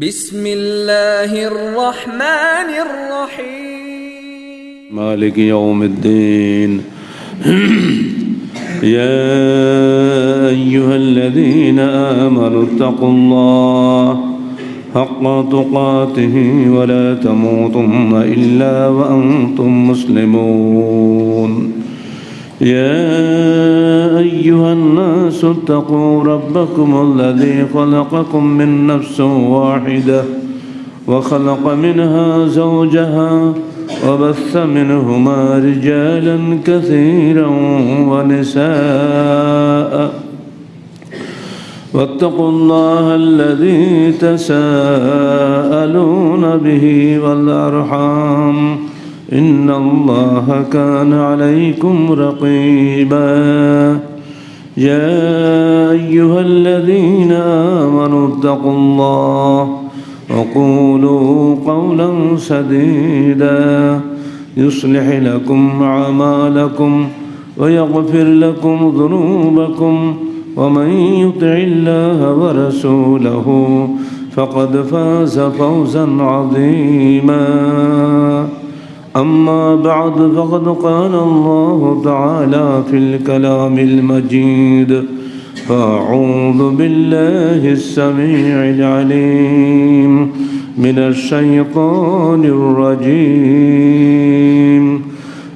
بسم الله الرحمن الرحيم. مالك يوم الدين. يا أيها الذين آمنوا اتقوا الله حق تقاته ولا تموتن إلا وأنتم مسلمون. يا أيها الناس اتقوا ربكم الذي خلقكم من نفس واحدة وخلق منها زوجها وبث منهما رجالا كثيرا ونساء. واتقوا الله الذي تساءلون به والأرحام. إن الله كان عليكم رقيبا. يا أيها الذين آمنوا اتقوا الله وقولوا قولا سديدا. يصلح لكم أعمالكم ويغفر لكم ذنوبكم ومن يطع الله ورسوله فقد فاز فوزا عظيما. أما بعد فقد قال الله تعالى في الكلام المجيد فأعوذ بالله السميع العليم من الشيطان الرجيم.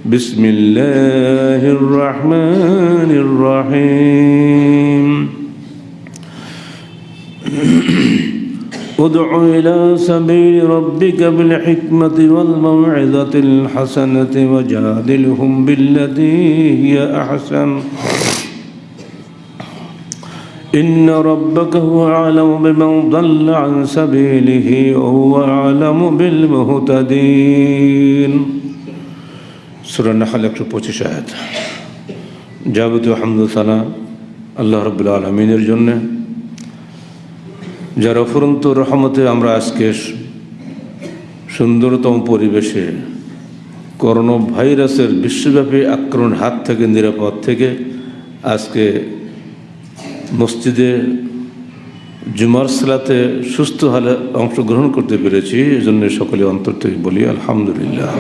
بسم الله الرحمن الرحيم. ادع إلى سبيل ربك بالحكمة والموعظة الحسنة وجادلهم بالتي هي أحسن إن ربك هو أعلم بمن ضل عن سبيله وهو أعلم بالمهتدين سورة النحل একশো পঁচিশ আয়াত যাবতীয় হামদুসানা আল্লাহ রবুল্লা আলমিনের জন্যে যার অফুরন্ত রহমতে আমরা আজকে সুন্দরতম পরিবেশে করোনা ভাইরাসের বিশ্বব্যাপী আক্রমণ হাত থেকে নিরাপদ থেকে আজকে মসজিদে জুমার সালাতে সুস্থ হালে অংশগ্রহণ করতে পেরেছি, এজন্য সকলে অন্তর থেকে বলি, আলহামদুলিল্লাহ।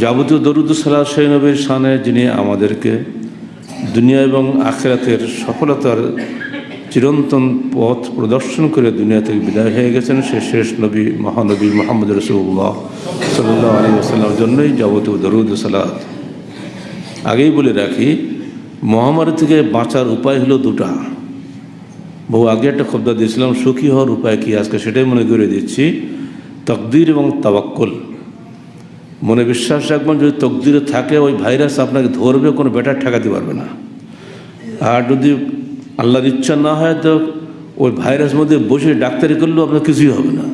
যাবতীয় দরুদ সালাহ সেই নবীর সানে যিনি আমাদেরকে দুনিয়া এবং আখেরাতের সফলতার চিরন্তন পথ প্রদর্শন করে দুনিয়া থেকে বিদায় হয়ে গেছেন সে শেষ নবী, মহানবী মোহাম্মদ রসুল্লাহ সাল্লাহ আলী আসাল্লামের জন্যই যাবতীয় দরুদ সালাদ আগেই বলে রাখি, মহামারী থেকে বাঁচার উপায় হলো দুটা। বহু আগে একটা খবদা দিয়েছিলাম, সুখী হওয়ার উপায় কি? আজকে সেটাই মনে করে দিচ্ছি। তকদির এবং তাবাক্কল মনে বিশ্বাস রাখবেন, যদি তকদিরে থাকে, ওই ভাইরাস আপনাকে ধরবে, কোনো বেটার ঠেকাতে পারবে না। আর যদি আল্লাহর ইচ্ছা না হয় তো ওই ভাইরাস মধ্যে বসে ডাক্তারি করলেও আপনার কিছুই হবে না।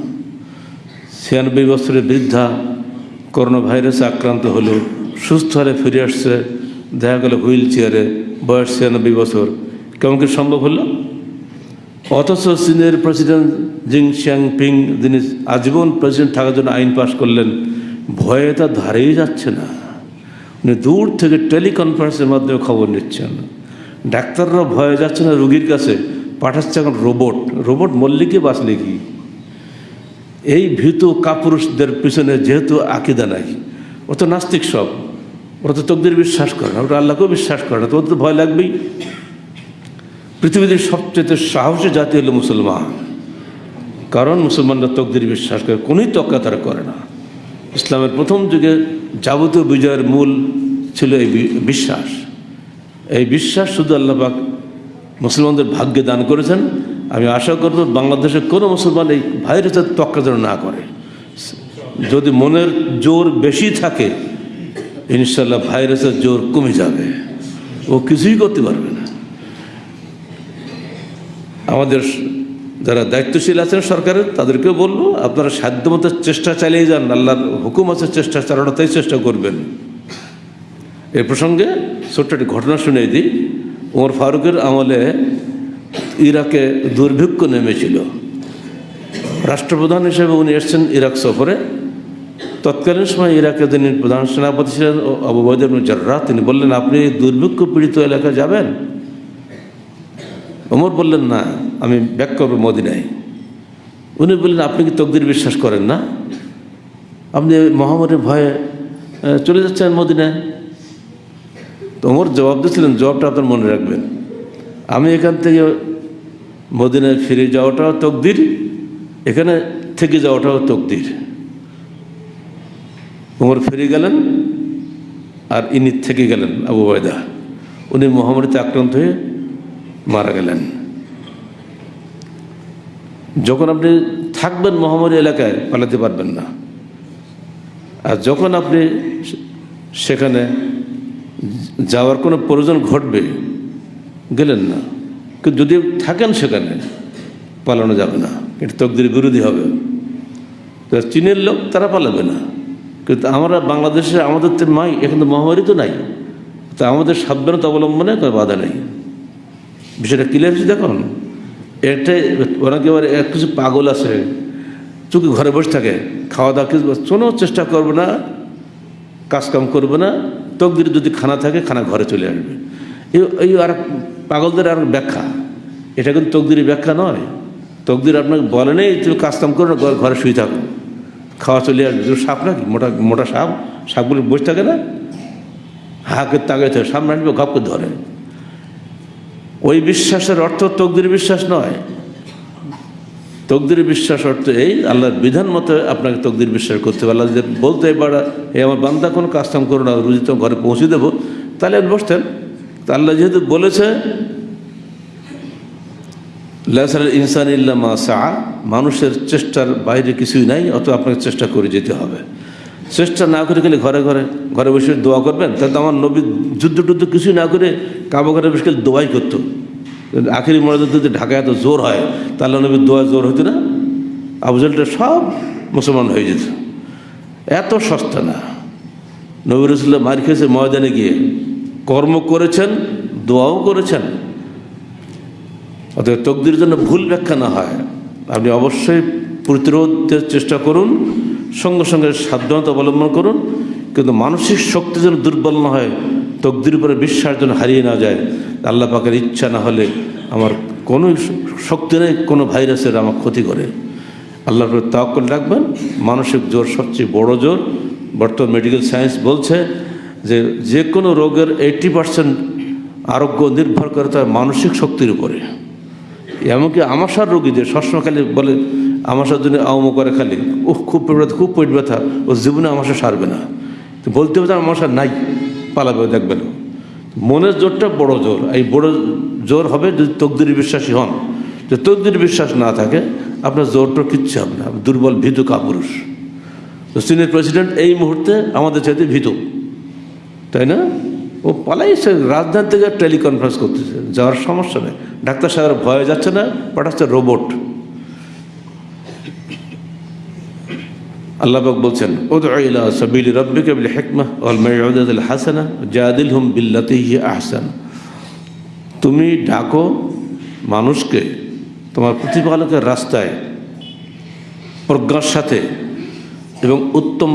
ছিয়ানব্বই বছরের বৃদ্ধা করোনা ভাইরাসে আক্রান্ত হলো, সুস্থ হলে ফিরে আসছে, দেখা গেল হুইল চেয়ারে, বয়স ছিয়ানব্বই বছর। কেমন কি সম্ভব হলো? অথচ চীনের প্রেসিডেন্ট জিং শিয়াং পিং যিনি আজীবন প্রেসিডেন্ট থাকার জন্য আইন পাশ করলেন, ভয়ে তা ধারেই যাচ্ছে না। উনি দূর থেকে টেলিকনফারেন্সের মাধ্যমে খবর নিচ্ছেন। ডাক্তাররা ভয়ে যাচ্ছে না রুগীর কাছে। পাঠাচ্ছে এখন রোবট রোবট মরলে কি বাঁচলে কি? এই ভীত কাপুরুষদের পিছনে যেহেতু আকিদা নাই ও তো নাস্তিক সব। ওরা তো তকদের বিশ্বাস করে না, ওরা আল্লাহকেও বিশ্বাস করে না তো ওদের তো ভয় লাগবেই। পৃথিবীতে সবচেয়ে সাহসী জাতি হলো মুসলমান। কারণ মুসলমানরা তকদির বিশ্বাস করে, কোনোই তক্কা তারা করে না। ইসলামের প্রথম যুগে যাবতীয় বিজয়ের মূল ছিল এই বিশ্বাস। এই বিশ্বাস শুধু আল্লাপাক মুসলমানদের ভাগ্যে দান করেছেন। আমি আশা করব বাংলাদেশের কোনো মুসলমান এই ভাইরাসের তক্কা যেন না করে। যদি মনের জোর বেশি থাকে ইনশাল্লাহ ভাইরাসের জোর কমে যাবে। ও কিছুই করতে পারবে না। আমাদের যারা দায়িত্বশীল আছেন সরকারের, তাদেরকেও বলব, আপনারা সাধ্যমতো চেষ্টা চালিয়ে যান। আল্লাহর হুকুম আছে, চেষ্টা চালানোটাই চেষ্টা করবেন। এ প্রসঙ্গে ছোট্ট একটি ঘটনা শুনে দিই। ওমর ফারুকের আমলে ইরাকে দুর্ভিক্ষ নেমেছিল। রাষ্ট্রপ্রধান হিসেবে উনি এসছেন ইরাক সফরে। তৎকালীন সময় ইরাকে তিনি প্রধান সেনাপতি ছিলেন আবু বৈদের জার্রা তিনি বললেন, আপনি দুর্ভিক্ষ পীড়িত এলাকায় যাবেন? ওমর বললেন, না, আমি ব্যাক করব মদিনায়। উনি বললেন, আপনি কি তকদির বিশ্বাস করেন না? আপনি মহামারীর ভয়ে চলে যাচ্ছেন মদিনায়? তো ওমর জবাব দিয়েছিলেন, জবাবটা আপনার মনে রাখবেন। আমি এখান থেকে মদিনায় ফিরে যাওয়াটাও তকদির, এখানে থেকে যাওয়াটাও তকদির। ওমর ফিরে গেলেন আর ইনি থেকে গেলেন, আবু বয়দা উনি মহামারীতে আক্রান্ত হয়ে মারা গেলেন। যখন আপনি থাকবেন মহামারী এলাকায়, পালাতে পারবেন না। আর যখন আপনি সেখানে যাওয়ার কোনো প্রয়োজন ঘটবে, গেলেন না। কিন্তু যদি থাকেন সেখানে, পালানো যাবে না। এটা তকদির বিরোধী হবে। তো চীনের লোক, তারা পালাবে না। কিন্তু আমরা বাংলাদেশে আমাদের তো নাই, এখন তো মহামারী তো নাই। তা আমাদের সাবধানতা অবলম্বনে কোনো বাধা নেই। বিষয়টা ক্লিয়ার হচ্ছে দেখুন। এটাই কেউ এক কিছু পাগল আছে চুকি ঘরে বসে থাকে, খাওয়া দাওয়া কিছু কোনো চেষ্টা করবে না। কাজকাম করবে না, তকদির যদি খানা থাকে, খানা ঘরে চলে আসবে। এই আর পাগলদের আর ব্যাখ্যা। এটা কিন্তু তকদিরের ব্যাখ্যা নয়। তকদির আপনাকে বলে নেই, তুমি কাজকাম করো না, ঘরে শুয়ে থাকো। খাওয়া চলে আসবে। সাপ নাকি? মোটা মোটা সাপ। সাপগুলো বসে থাকে না? হাকে তাকাই থাকে সামনে আসবে গপকে ধরে। ওই বিশ্বাসের অর্থ তকদির বিশ্বাস নয়। তকদির বিশ্বাস অর্থ এই আল্লাহর বিধান মতো আপনাকে তকদির বিশ্বাস করতে হবে। আল্লাহ যদি বলতে এবার এই আমার বান্দা কোনো কাজকাম করো না, রুজি তো ঘরে পৌঁছে দেবো। তাহলে বসতেন। তা আল্লাহ যেহেতু বলেছে ইনসান ইল্লা মা সা মানুষের চেষ্টার বাইরে কিছুই নাই অত আপনাকে চেষ্টা করে যেতে হবে। চেষ্টা না করে গেলে ঘরে ঘরে ঘরে বসে দোয়া করবেন? তাহলে আমার নবী যুদ্ধ টুদ্ধ কিছুই না করে কাবা ঘরে বসে গেলে দোয়াই করতো। আখেরি মরাদের যদি ঢাকায় এত জোর হয়, তাহলে নবীর দোয়া জোর হতো না? আবুজালটা সব মুসলমান হয়ে যেত। এত সস্তা না। নবীর রসুল্লাহ মার খেয়েছে ময়দানে গিয়ে। কর্ম করেছেন, দোয়াও করেছেন। অতএব তকদির জন্য ভুল ব্যাখ্যা না হয়। আপনি অবশ্যই প্রতিরোধের চেষ্টা করুন, সঙ্গে সঙ্গে সাবধানতা অবলম্বন করুন। কিন্তু মানসিক শক্তি যেন দুর্বল না হয় তকদির উপরে বিশ্বাস যেন হারিয়ে না যায়, আল্লাহ পাকের ইচ্ছা না হলে আমার কোনো শক্তি নেই, কোনো ভাইরাসের আমার ক্ষতি করে। আল্লাহর উপরে তাওয়াক্কুল রাখবেন। মানসিক জোর সবচেয়ে বড় জোর। বর্তমান মেডিকেল সায়েন্স বলছে যে যে কোনো রোগের এইটি পার্সেন্ট আরোগ্য নির্ভর করে তার মানসিক শক্তির উপরে। এমনকি আমাশার রোগীদের সবসময় খালি বলে আমাশার জন্য আওম করে খালি ও খুব পেট ব্যথা, খুব পেট ব্যথা ও জীবনে আমাশা সারবে না। বলতে হবে আমাশা নাই। পালাবে দেখবেন মনের জোরটা বড় জোর। এই বড় জোর হবে যদি তকদির বিশ্বাসী হন। যে তকদির বিশ্বাস না থাকে, আপনার জোরটা কিচ্ছু হবে না। দুর্বল, ভীতু কাপুরুষ। তো চীনের প্রেসিডেন্ট এই মুহূর্তে আমাদের চাইতে ভীতু। তাই না? ও পালাইছে রাজধানী থেকে টেলিকনফারেন্স করতেছে। যাওয়ার সমস্যা নেই। ডাক্তার সাহেব ভয়ে যাচ্ছে না, পাঠাচ্ছে রোবট। আল্লাহবাক বলছেন বিল হাসানা আহসান. তুমি ডাকো মানুষকে তোমার প্রতিপালকের রাস্তায়, প্রজ্ঞার সাথে এবং উত্তম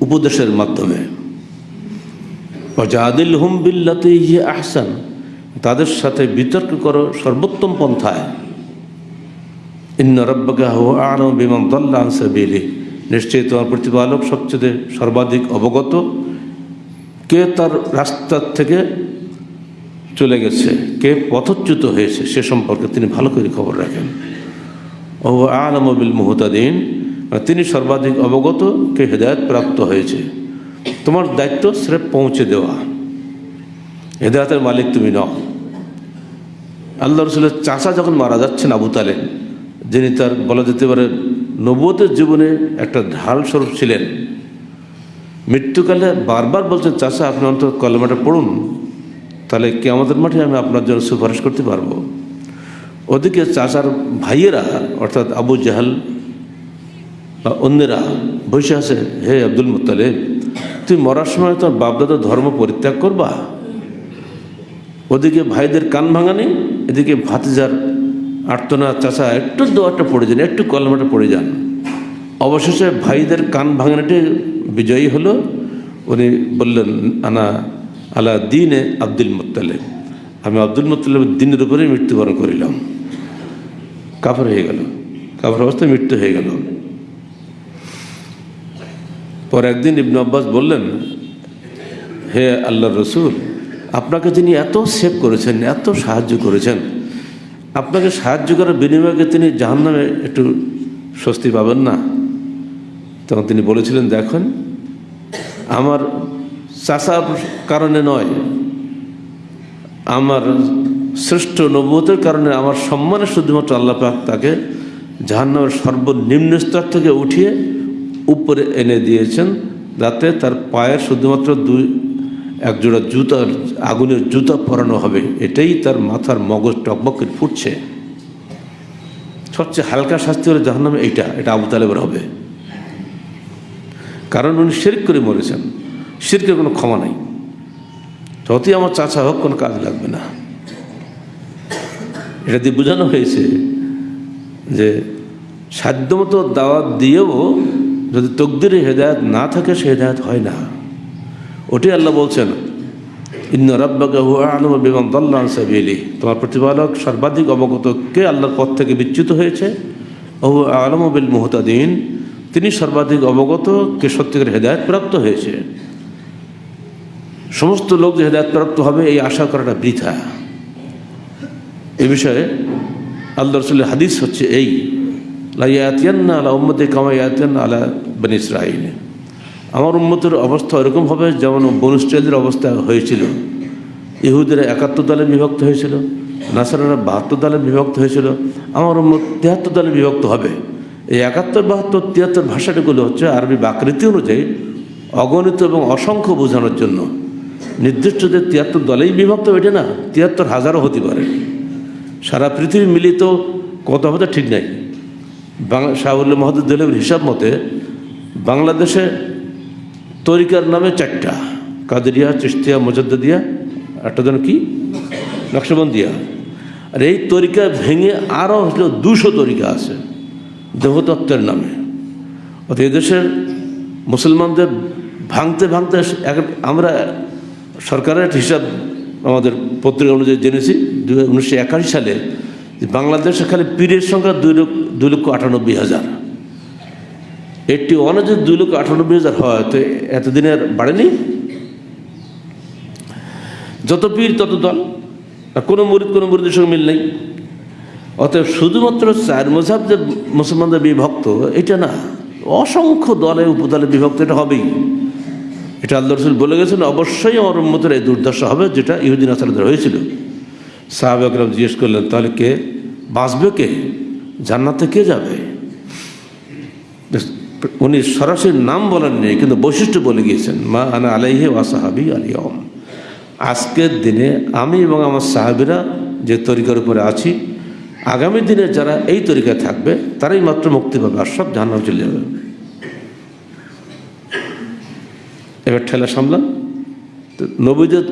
উপদেশের মাধ্যমে। জাদিল হুম বিল্লাতে ইয়ে আহসান তাদের সাথে বিতর্ক করো সর্বোত্তম পন্থায়। ইন্ন হো আনম বিমান দল্লা আনসাবিলি নিশ্চয়ই তোমার প্রতিপালক সবচেয়ে সর্বাধিক অবগত। কে তার রাস্তার থেকে চলে গেছে? কে পথচ্যুত হয়েছে? সে সম্পর্কে তিনি ভালো করে খবর রাখেন। ও আলম বিল মুহতাদিন। তিনি সর্বাধিক অবগত, কে হেদায়ত প্রাপ্ত হয়েছে। তোমার দায়িত্ব স্রেফ পৌঁছে দেওয়া। হেদায়তের মালিক তুমি নও। আল্লাহ রসুলের চাষা যখন মারা যাচ্ছেন আবু তালেন যিনি তার বলা যেতে পারে নবতের জীবনে একটা ঢাল স্বরূপ ছিলেন। মৃত্যুকালে বারবার বলছেন চাষা আপনি অন্তত কলমাটা পড়ুন, তাহলে কে আমাদের মাঠে আমি আপনার জন্য সুপারিশ করতে পারব। ওদিকে চাষার ভাইয়েরা, অর্থাৎ আবু জাহাল বা অন্যেরা বসে আছে, হে আব্দুল মুতালেব তুই মরার সময় তোর বাপদাদার ধর্ম পরিত্যাগ করবা? ওদিকে ভাইদের কান ভাঙানি, এদিকে ভাতিজার আর্তনা চাষা একটু দোয়াটা পড়ে যান, একটু কলমাটা পড়ে যান। অবশেষে ভাইদের কান ভাঙানিটি বিজয়ী হলো। উনি বললেন, আনা আলা দিনে আব্দুল মুতালেব আমি আব্দুল মুতালেবের দিনের উপরেই মৃত্যুবরণ করিলাম। কাফর হয়ে গেল। কাফর অবস্থায় মৃত্যু হয়ে গেল। পর একদিন ইবনু আব্বাস বললেন, হে আল্লাহ রসুল, আপনাকে তিনি এত সেভ করেছেন, এত সাহায্য করেছেন আপনাকে সাহায্য করার বিনিময়ে তিনি জাহান্নামে একটু স্বস্তি পাবেন না। তখন তিনি বলেছিলেন, দেখেন, আমার চাষার কারণে নয়, আমার শ্রেষ্ঠ নবতের কারণে আমার সম্মানে শুধুমাত্র আল্লাহ পাক তাকে জাহান্নামের সর্বনিম্ন স্তর থেকে উঠিয়ে উপরে এনে দিয়েছেন। যাতে তার পায়ের শুধুমাত্র দুই একজোড়া জুতা আগুনের জুতা পরানো হবে, এটাই তার মাথার মগজ টকবকে ফুটছে। সবচেয়ে হালকা শাস্তি হলে জাহান্নামে এইটা, এটা আবু তালেবের হবে। কারণ উনি শিরক করে মরেছেন, শিরকের কোনো ক্ষমা নাই। যতই আমার চাচা হোক, কোনো কাজ লাগবে না। এটা দিয়ে বোঝানো হয়েছে যে সাধ্যমতো দাওয়াত দিয়েও যদি তকদিরে হেদায়ত না থাকে, সে হেদায়ত হয় না। ওটাই আল্লাহ বলছেন, ইন্ন রব্বাকে তোমার প্রতিপালক সর্বাধিক অবগত কে আল্লাহর পথ থেকে বিচ্যুত হয়েছে? ওহু আলম বিল মুহতাদিন। তিনি সর্বাধিক অবগত কে সত্যিকার হেদায়ত প্রাপ্ত হয়েছে। সমস্ত লোক যে হেদায়ত প্রাপ্ত হবে, এই আশা করাটা বৃথা। এ বিষয়ে আল্লাহ রসুলের হাদিস হচ্ছে এই লাইয়াতিয়ান্না আলা উম্মদে কামাইয়াতিয়ান আলা বেন ইসরাইল আমার উন্মতের অবস্থা এরকম হবে যেমন বনুস্ট্রেলদের অবস্থা হয়েছিল। ইহুদের একাত্তর দলে বিভক্ত হয়েছিল, নাসারারা বাহাত্তর দলে বিভক্ত হয়েছিল। আমার উন্মত তিয়াত্তর দলে বিভক্ত হবে। এই একাত্তর, বাহাত্তর, তিয়াত্তর ভাষাটাগুলো হচ্ছে আরবি বাকৃতি অনুযায়ী অগণিত এবং অসংখ্য বোঝানোর জন্য। নির্দিষ্ট যে তিয়াত্তর দলেই বিভক্ত এটা না, তিয়াত্তর হাজারও হতে পারে। সারা পৃথিবী মিলিত কত হবে ঠিক নাই। বাংলা শাহুল্লাহ মহাদুদ্দুল্লাহের হিসাব মতে বাংলাদেশে তরিকার নামে চারটা। কাদেরিয়া চিস্তিয়া মোজাদ্দিয়া একটা যেন কি? নকশবন্দিয়া। আর এই তরিকা ভেঙে আরও হলো দুশো তরিকা আছে দেহতত্ত্বের নামে। অর্থাৎ এদেশের মুসলমানদের ভাঙতে ভাঙতে আমরা সরকারের হিসাব আমাদের পত্রিকা অনুযায়ী জেনেছি দু উনিশশো সালে বাংলাদেশে খালি পীরের সংখ্যা দুই লক্ষ দুই লক্ষ আটানব্বই হাজার। এইটটি ওয়ানে দুই লক্ষ আটানব্বই হাজার হয়, তো এতদিনে আর বাড়েনি? যত পীর, তত দল। আর কোনো মুরিদ, কোনো মুরিদের সঙ্গে মিল নেই। অতএব শুধুমাত্র চার মজাব যে মুসলমানদের বিভক্ত, এটা না, অসংখ্য দলে উপদলে বিভক্ত এটা হবেই। এটা আল্লাহ রসুল বলে গেছেন, অবশ্যই আমার এই দুর্দশা হবে যেটা ইহুদিন আসালাদের হয়েছিল। সাহাব আকরাম জিজ্ঞেস করলেন, তাহলে কে বাঁচবে কে? জান্নাতে কে যাবে? উনি সরাসরি নাম বলেন নেই কিন্তু বৈশিষ্ট্য বলে গিয়েছেন, মা আনা আলাইহে ওয়া সাহাবি আলিয়ম আজকের দিনে আমি এবং আমার সাহাবিরা যে তরিকার উপরে আছি, আগামী দিনে যারা এই তরিকায় থাকবে, তারাই মাত্র মুক্তি পাবে আর সব জাহান্নাম চলে যাবে। এবার ঠেলা সামলান। তো নবীদের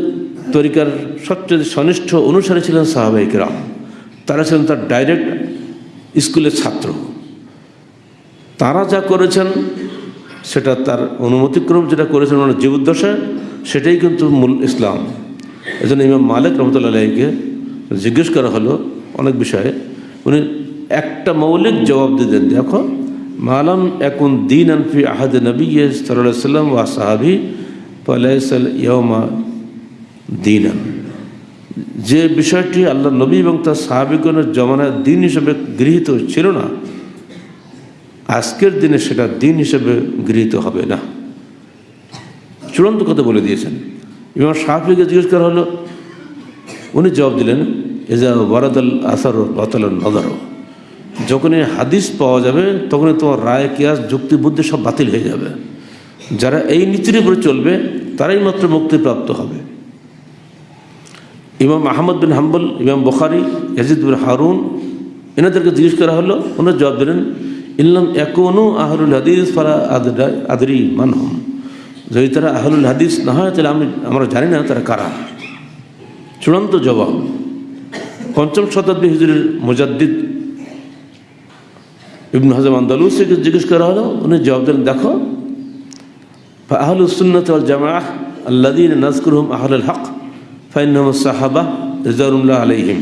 তরিকার সবচেয়ে ঘনিষ্ঠ অনুসারী ছিলেন সাহাবাহিক রাম তারা ছিলেন তার ডাইরেক্ট স্কুলের ছাত্র। তারা যা করেছেন, সেটা তার অনুমতিক্রম যেটা করেছেন ওনার জীবদ্দশায় সেটাই কিন্তু মূল ইসলাম। এজন্য ইমাম মালিক রহমতুল্লাহ আলাইকে জিজ্ঞেস করা হলো অনেক বিষয়ে। উনি একটা মৌলিক জবাব দিতেন দেখো, মালাম এখন দিন আনফি আহাদ নবী সাল্লাম ওয়া সাহাবি পালাইসাল ইয়মা দিনান। যে বিষয়টি আল্লাহ নবী এবং তার সাহাবিগণের জমানায় দিন হিসেবে গৃহীত ছিল না আজকের দিনে সেটা দিন হিসেবে গৃহীত হবে না। চূড়ান্ত কথা বলে দিয়েছেন। ইমাম সাহাফিকে জিজ্ঞেস করা হলো, উনি জবাব দিলেন এজা ওয়ারাদাল আসার বাতাল নজর যখনই হাদিস পাওয়া যাবে, তখনই তোমার রায়, কিয়াস, যুক্তি, বুদ্ধি সব বাতিল হয়ে যাবে। যারা এই নীতির উপরে চলবে, তারাই মাত্র মুক্তিপ্রাপ্ত হবে। ইমাম আহমদ বিন হাম্বল, ইমাম বখারি, ইয়াজিদ বিন হারুন, এনাদেরকে জিজ্ঞেস করা হলো ওনার জবাব দিলেন ইল্লাম এখনও আহরুল হাদিস ফারা আদরা আদরি মানহম। যদি তারা আহরুল হাদিস না হয়, তাহলে আমি আমরা জানি না তারা কারা। চূড়ান্ত জবাব, পঞ্চম শতাব্দী হিজুরের মুজাদ্দিদ ইবন হাজাম আন্দালুসকে জিজ্ঞেস করা হলো, উনি জবাব দিলেন দেখো আহলুসুন্নত জামাহ আল্লাদিন নাজকুরহম আহলুল হক ফাইনহম সাহাবা রিজারুল্লাহ আলাইহিম।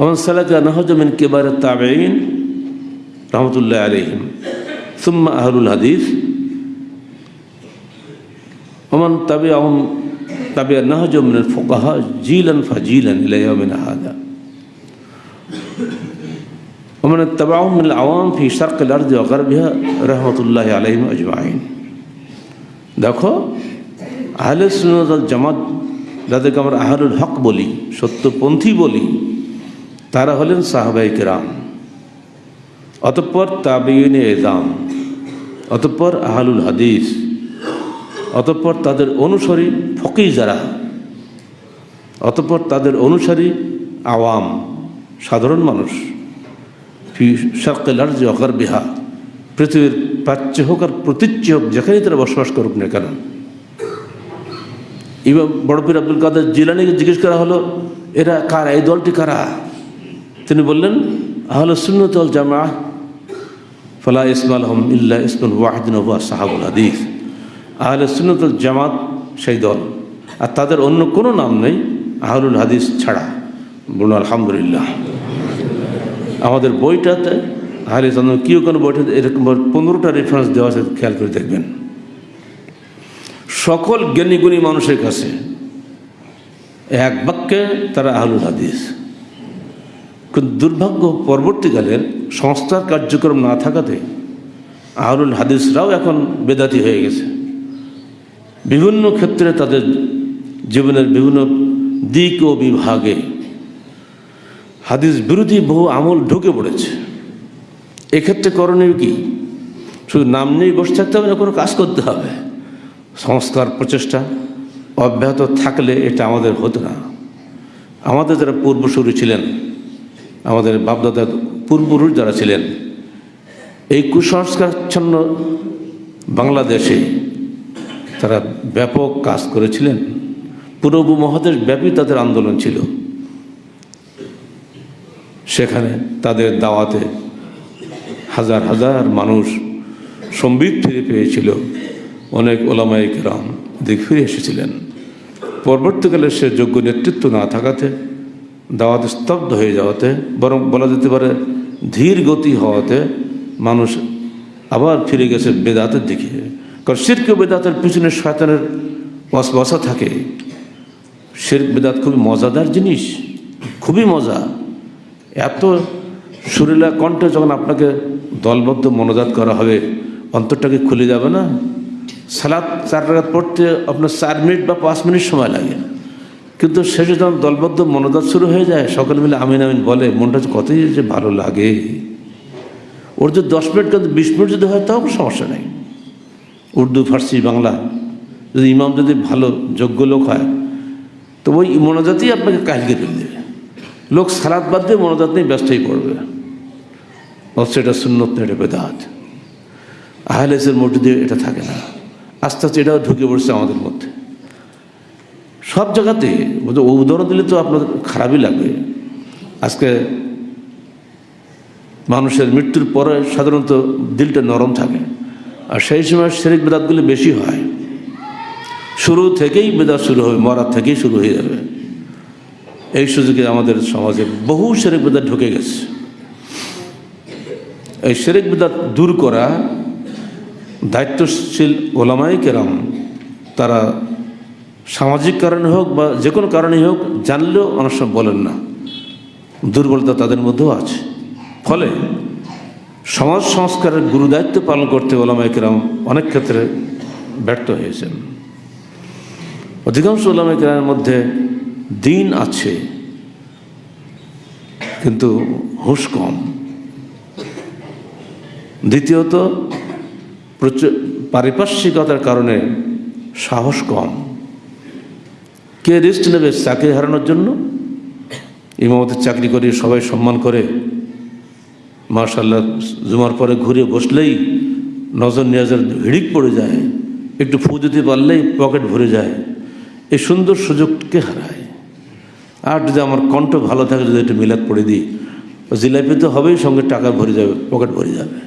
ওমান সালাকা নাহজ মিন কেবার তাবেইন رحمة الله عليهم ثم أهل الحديث ومن تبعهم تبع نهج من الفقهاء جيلا فجيلا إلى يومنا هذا ومن اتبعهم من العوام في شرق الأرض وغربها رحمة الله عليهم أجمعين দেখো আহলে সুন্নত জামাত যাদেরকে আমরা আহলুল হক বলি সত্যপন্থী বলি তারা হলেন সাহাবাই কেরাম অতঃপর তাবিউন এদাম অতঃপর আহলুল হাদিস, অতঃপর তাদের অনুসারী ফকি যারা, অতঃপর তাদের অনুসারী আওয়াম, সাধারণ মানুষ শার্কেল আর্জি অকার বিহা পৃথিবীর প্রাচ্য হোক আর প্রতীচ্য হোক, যেখানেই তারা বসবাস করুক না কেন। ইমাম বড়পীর আব্দুল কাদের জিলানিকে জিজ্ঞেস করা হলো, এরা কারা? এই দলটি কারা? তিনি বললেন আহলে সুন্নতল জামা ফলা ইসমাল হম ইল্লা ইসমুল ওয়াহিদিন ওয়া সাহাবুল হাদিস আহলে জামাত সেই দল। আর তাদের অন্য কোনো নাম নেই আহলুল হাদিস ছাড়া। বলুন, আলহামদুলিল্লাহ। আমাদের বইটাতে আহলে চন্দ্র কেউ কোনো বইটাতে এরকম পনেরোটা রেফারেন্স দেওয়া আছে, খেয়াল করে দেখবেন। সকল জ্ঞানীগুণী মানুষের কাছে এক বাক্যে তারা আহলুল হাদিস। কিন্তু দুর্ভাগ্য পরবর্তীকালের সংস্থার কার্যক্রম না থাকাতে আহরুল হাদিসরাও এখন বেদাতি হয়ে গেছে। বিভিন্ন ক্ষেত্রে তাদের জীবনের বিভিন্ন দিক ও বিভাগে হাদিস বিরোধী বহু আমল ঢুকে পড়েছে। এক্ষেত্রে করণীয় কি? শুধু নাম নিয়েই বসে থাকতে হবে না, কোনো কাজ করতে হবে। সংস্কার প্রচেষ্টা অব্যাহত থাকলে এটা আমাদের হতো না। আমাদের যারা পূর্বসূরি ছিলেন আমাদের বাপদাদার পূর্বপুরুষ যারা ছিলেন, এই কুসংস্কারচ্ছন্ন বাংলাদেশে তারা ব্যাপক কাজ করেছিলেন। পুরো মহাদেশ ব্যাপী তাদের আন্দোলন ছিল। সেখানে তাদের দাওয়াতে হাজার হাজার মানুষ সম্বিত ফিরে পেয়েছিল। অনেক ওলামাই কেরাম দিক ফিরে এসেছিলেন। পরবর্তীকালে সে যোগ্য নেতৃত্ব না থাকাতে দাওয়াত স্তব্ধ হয়ে যাওয়াতে, বরং বলা যেতে পারে ধীর গতি হওয়াতে মানুষ আবার ফিরে গেছে বেদাতের দিকে। কারণ শির্ক বেদাতের পিছনে শয়তানের বসা থাকে। শির্ক বেদাত খুবই মজাদার জিনিস, খুবই মজা। এত সুরেলা কণ্ঠে যখন আপনাকে দলবদ্ধ মনোজাত করা হবে, অন্তরটাকে খুলে যাবে না? সালাদ চার রাগাত পড়তে আপনার চার মিনিট বা পাঁচ মিনিট সময় লাগে। কিন্তু শেষে যখন দলবদ্ধ মনোজাত শুরু হয়ে যায়, সকলে মিলে আমিন আমিন বলে, মনটা কতই যে ভালো লাগে। ওর যদি দশ মিনিট কিন্তু বিশ মিনিট যদি হয়, তাও সমস্যা নেই। উর্দু, ফার্সি, বাংলা, যদি ইমাম যদি ভালো, যোগ্য লোক হয়, তো ওই মনোজাতেই আপনাকে কাহিকে তুলে দেবে। লোক সালাদ বাদ দিয়ে মনোজাত নিয়ে ব্যস্তই পড়বে। অথচ এটা সুন্নত না এটা বেদাত। আহলেসের দিয়ে এটা থাকে না। আস্তে আস্তে এটাও ঢুকে পড়ছে আমাদের মধ্যে। সব জায়গাতে উদাহরণ দিলে তো আপনাদের খারাপই লাগবে। আজকে মানুষের মৃত্যুর পরে সাধারণত দিলটা নরম থাকে। আর সেই সময় শেরিক বেদাতগুলি বেশি হয়। শুরু থেকেই বেদাত শুরু হবে মরার থেকেই শুরু হয়ে যাবে। এই সুযোগে আমাদের সমাজে বহু শেরেক বেদাত ঢুকে গেছে। এই শেরেক বেদাত দূর করা দায়িত্বশীল ওলামাই কেরাম, তারা সামাজিক কারণে হোক বা যে কোনো কারণেই হোক, জানলেও অনেক সময় বলেন না। দুর্বলতা তাদের মধ্যেও আছে। ফলে সমাজ সংস্কারের গুরু দায়িত্ব পালন করতে ওলামাই কেরাম অনেক ক্ষেত্রে ব্যর্থ হয়েছেন। অধিকাংশ ওলামাই কেরামের মধ্যে দিন আছে, কিন্তু হুশ কম। দ্বিতীয়ত, প্রচুর পারিপার্শ্বিকতার কারণে সাহস কম। কে রিস্ক নেবে চাকরি হারানোর জন্য? ইমামতের চাকরি করে সবাই সম্মান করে। মার্শাল্লাহ জুমার পরে ঘুরে বসলেই নজর নিয়াজের হিড়িক পড়ে যায়, একটু ফু দিতে পারলেই পকেট ভরে যায়। এই সুন্দর সুযোগকে হারায়। আর যদি আমার কণ্ঠ ভালো থাকে, যদি একটু মিলাদ পড়ে দিই, জিলাপি তো হবেই, সঙ্গে টাকা ভরে যাবে, পকেট ভরে যাবে।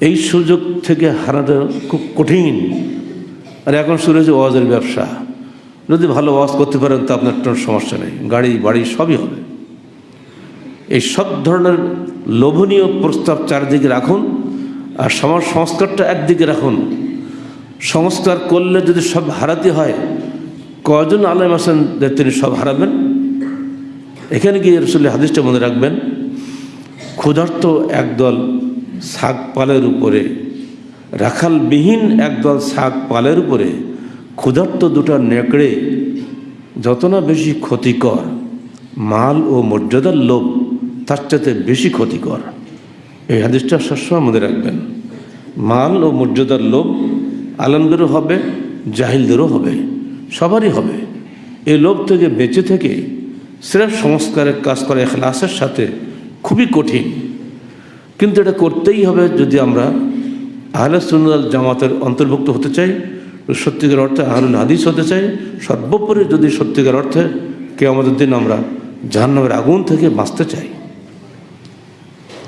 এই সুযোগ থেকে হারাটা খুব কঠিন। আর এখন শুরু হয়েছে ওয়াজের ব্যবসা। যদি ভালো ওয়াজ করতে পারেন, তো আপনার কোনো সমস্যা নেই। গাড়ি, বাড়ি সবই হবে। এই সব ধরনের লোভনীয় প্রস্তাব চারিদিকে রাখুন আর সমাজ সংস্কারটা একদিকে রাখুন। সংস্কার করলে যদি সব হারাতে হয় কজন আলেম আছেন যে তিনি সব হারাবেন? এখানে গিয়ে রসুল্লাহ হাদিসটা মনে রাখবেন, ক্ষুধার্ত একদল শাক পালের উপরে, রাখালবিহীন একদল শাক পালের উপরে ক্ষুধার্ত দুটা নেকড়ে যত না বেশি ক্ষতিকর, মাল ও মর্যাদার লোভ তার চাইতে বেশি ক্ষতিকর। এই হাদিসটা সবসময় মনে রাখবেন। মাল ও মর্যাদার লোভ আলমদেরও হবে, জাহিলদেরও হবে, সবারই হবে। এই লোভ থেকে বেঁচে থেকে স্রেফ সংস্কারের কাজ করা এখলাসের সাথে খুবই কঠিন। কিন্তু এটা করতেই হবে যদি আমরা আহলে সুন্নাল জামাতের অন্তর্ভুক্ত হতে চাই। সত্যিকার অর্থে আহলুল হাদিস হতে চাই, সর্বোপরি যদি সত্যিকার অর্থে কে আমাদের দিন আমরা জাহান্নামের আগুন থেকে বাঁচতে চাই।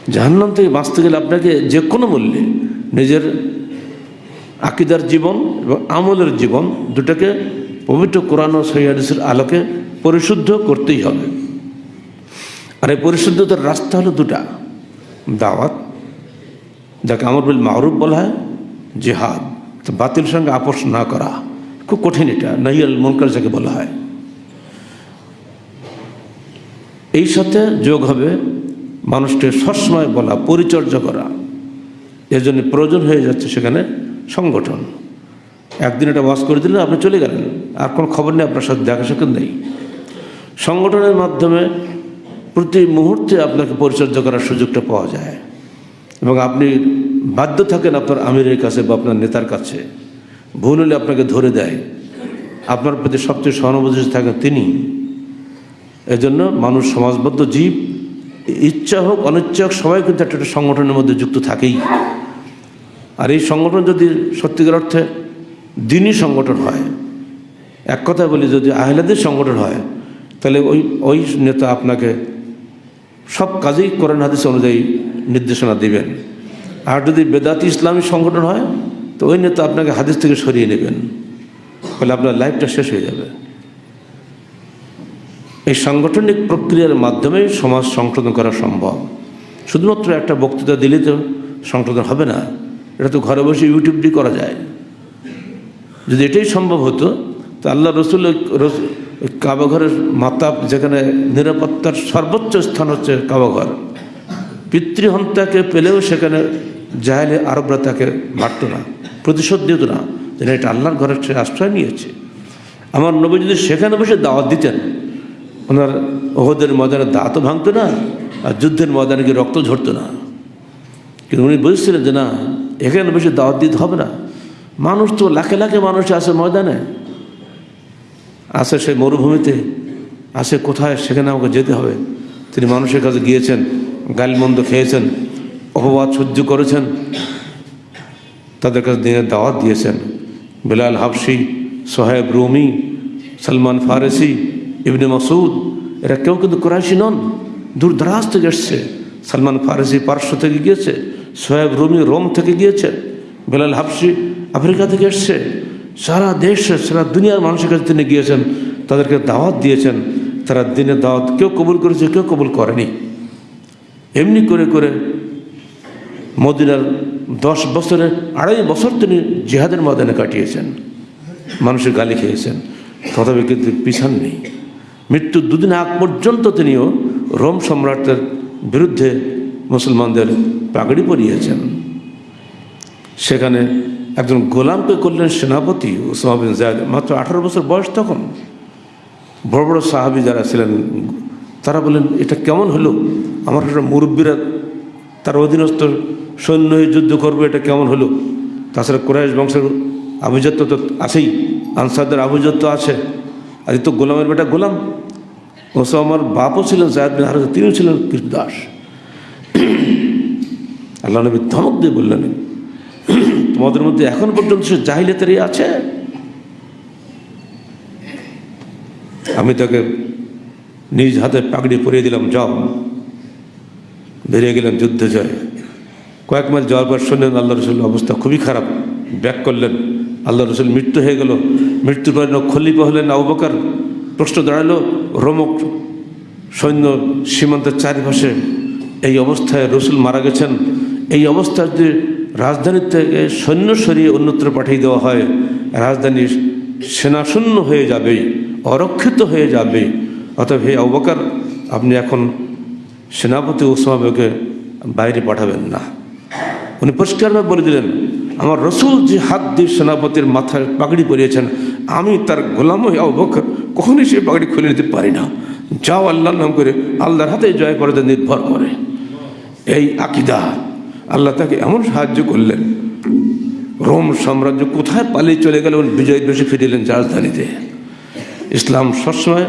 জাহান্নাম থেকে বাঁচতে গেলে আপনাকে যে কোনো মূল্যে নিজের আকিদার জীবন এবং আমলের জীবন দুটাকে পবিত্র কোরআন ও সৈয়াদিসের আলোকে পরিশুদ্ধ করতেই হবে। আর এই পরিশুদ্ধতার রাস্তা হলো দুটা। দাওয়াত, যাকে আমর বিল মাহরুফ বলা হয়, জেহাদ। তো বাতিল সঙ্গে আপোষ না করা খুব কঠিন এটা নাইয়াল মনকার যাকে বলা হয়। এই সাথে যোগ হবে মানুষকে সবসময় বলা, পরিচর্যা করা। এর জন্য প্রয়োজন হয়ে যাচ্ছে সেখানে সংগঠন। একদিন এটা ওয়াশ করে দিলে আপনি চলে গেলেন। আর কোনো খবর নেই আপনার সাথে, দেখা সাক্ষাৎ নেই। সংগঠনের মাধ্যমে প্রতি মুহূর্তে আপনাকে পরিচর্যা করার সুযোগটা পাওয়া যায়। এবং আপনি বাধ্য থাকেন আপনার আমিরের কাছে বা আপনার নেতার কাছে। ভুল হলে আপনাকে ধরে দেয়। আপনার প্রতি সবচেয়ে সহানুভূতি থাকেন তিনি। এজন্য মানুষ সমাজবদ্ধ, জীব, ইচ্ছা হোক, অনিচ্ছা হোক, সবাই কিন্তু একটা একটা সংগঠনের মধ্যে যুক্ত থাকেই। আর এই সংগঠন যদি সত্যিকার অর্থে দিনই সংগঠন হয়, এক কথায় বলি, যদি আহলাদের সংগঠন হয়, তাহলে ওই ওই নেতা আপনাকে সব কাজেই করেন হাদিস অনুযায়ী নির্দেশনা দিবেন। আর যদি বেদাতি ইসলামী সংগঠন হয়, তো ওই নেতা আপনাকে হাদিস থেকে সরিয়ে নেবেন। ফলে আপনার লাইফটা শেষ হয়ে যাবে। এই সাংগঠনিক প্রক্রিয়ার মাধ্যমে সমাজ সংশোধন করা সম্ভব। শুধুমাত্র একটা বক্তৃতা দিলে তো সংশোধন হবে না। এটা তো ঘরে বসে ইউটিউব দিয়ে করা যায়। যদি এটাই সম্ভব হতো, তো আল্লাহ রসুল কাবাঘরের মাতাব যেখানে নিরাপত্তার সর্বোচ্চ স্থান হচ্ছে কাবাঘর পিতৃহন্তাকে পেলেও সেখানে জাহেলে আরবরা তাকে মারত না, প্রতিশোধ দিত না, যেন এটা আল্লাহর ঘরের সে আশ্রয় নিয়েছে। আমার নবী যদি সেখানে বসে দাওয়াত দিতেন, ওনার ওহদের ময়দানে দাঁতও ভাঙতো না, আর যুদ্ধের ময়দানে গিয়ে রক্ত ঝরতো না। কিন্তু উনি বুঝছিলেন যে, না, এখানে বসে দাওয়াত দিতে হবে না। মানুষ তো লাখে লাখে মানুষ আছে ময়দানে। আসে সেই মরুভূমিতে, আসে কোথায় সেখানে আমাকে যেতে হবে। তিনি মানুষের কাছে গিয়েছেন, গালমন্দ খেয়েছেন অপবাদ সহ্য করেছেন। তাদের কাছে দিনের দাওয়াত দিয়েছেন। বিলাল হাফসি সোহেব রুমি, সলমান ফারেসি, ইবনে মাসুদ এরা কেউ কিন্তু কোরআশি নন। দূর দরাজ থেকে এসছে। সলমান ফারেসি পার্শ্ব থেকে গিয়েছে সোহেব রুমি রোম থেকে গিয়েছে, বেলাল হাফসি আফ্রিকা থেকে এসছে। সারা দেশে, সারা দুনিয়ার মানুষের কাছে তিনি গিয়েছেন, তাদেরকে দাওয়াত দিয়েছেন। তারা দিনের দাওয়াত কেউ কবুল করেছে, কেউ কবুল করেনি। এমনি করে করে মদিনার দশ বছরে, আড়াই বছর তিনি জেহাদের ময়দানে কাটিয়েছেন। মানুষের গালি খেয়েছেন। তথাপি কিন্তু পিছান নেই। মৃত্যুর দুদিন আগ পর্যন্ত তিনিও রোম সম্রাটের বিরুদ্ধে মুসলমানদের পাগড়ি পরিয়েছেন। সেখানে একজন গোলামকে করলেন সেনাপতি ওসামা জায়দ। মাত্র আঠারো বছর বয়স তখন। বড় বড় সাহাবি যারা ছিলেন, তারা বললেন, এটা কেমন হলো? আমার একটা মুরব্বীরা তার অধীনস্থ সৈন্য যুদ্ধ করবে, এটা কেমন হলো? তাছাড়া কোরআশ বংশের আভিজাত্য তো আছেই, আনসারদের আভিজাত্য আছে। আর তো গোলামের বেটা গোলাম। ওসব আমার বাপও ছিলেন জায়দ বিন তিনিও ছিলেন কৃষ্ণ দাস আল্লাহ নবী ধমক দিয়ে বললেন, তোমাদের মধ্যে এখন পর্যন্ত সে জাহিলিয়াতেরই আছে? আমি তাকে নিজ হাতে পাগড়ি পরিয়ে দিলাম, যাও। বেরিয়ে গেলেন, যুদ্ধে জয়। কয়েক মাস যাওয়ার পর শুনলেন, আল্লাহ রসুল অবস্থা খুবই খারাপ। ব্যাক করলেন, আল্লাহ রসুল মৃত্যু হয়ে গেল। মৃত্যুর পর খলিফা হলেন আবু বকর। প্রশ্ন দাঁড়াল, রোমক সৈন্য সীমান্তের চারিপাশে এই অবস্থায় রসুল মারা গেছেন। এই অবস্থায় যদি রাজধানী থেকে সৈন্য সরিয়ে অন্যত্র পাঠিয়ে দেওয়া হয় রাজধানী সেনাশূন্য হয়ে যাবে অরক্ষিত হয়ে যাবে অতএব হে অবকার আপনি এখন সেনাপতি ওসমাকে বাইরে পাঠাবেন না। উনি পরিষ্কারভাবে বলে দিলেন, আমার রসুল যে হাত দিয়ে সেনাপতির মাথায় পাগড়ি পরিয়েছেন, আমি তার গোলাম হয়ে কখনই সে পাগড়ি খুলে নিতে পারি না। যাও আল্লাহর নাম করে আল্লাহর হাতে জয় করাতে নির্ভর করে। এই আকিদা, আল্লাহ তাকে এমন সাহায্য করলেন, রোম সাম্রাজ্য কোথায় পালিয়ে চলে গেল বিজয় দোষে ফিরিলেন রাজধানীতে। ইসলাম সবসময়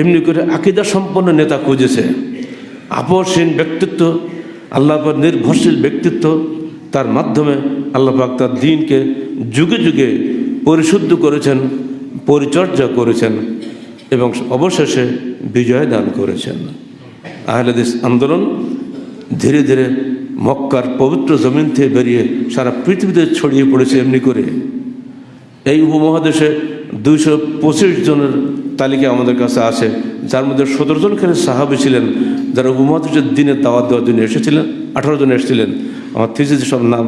এমনি করে আকিদা সম্পন্ন নেতা খুঁজেছে। আপসহীন ব্যক্তিত্ব আল্লাহ পাক নির্ভরশীল ব্যক্তিত্ব, তার মাধ্যমে আল্লাহ পাক তার দিনকে যুগে যুগে পরিশুদ্ধ করেছেন, পরিচর্যা করেছেন এবং অবশেষে বিজয় দান করেছেন। আহলেদিস আন্দোলন ধীরে ধীরে মক্কার পবিত্র জমিন থেকে বেরিয়ে সারা পৃথিবীতে ছড়িয়ে পড়েছে এমনি করে। এই উপমহাদেশে দুইশো পঁচিশ জনের তালিকা আমাদের কাছে আছে, যার মধ্যে সতেরো জন সাহাবি ছিলেন। যারা উপমহাদেশের দিনে দাওয়াত দেওয়ার জন্য এসেছিলেন, আঠারো জন এসেছিলেন। আমার থিসিসে সব নাম,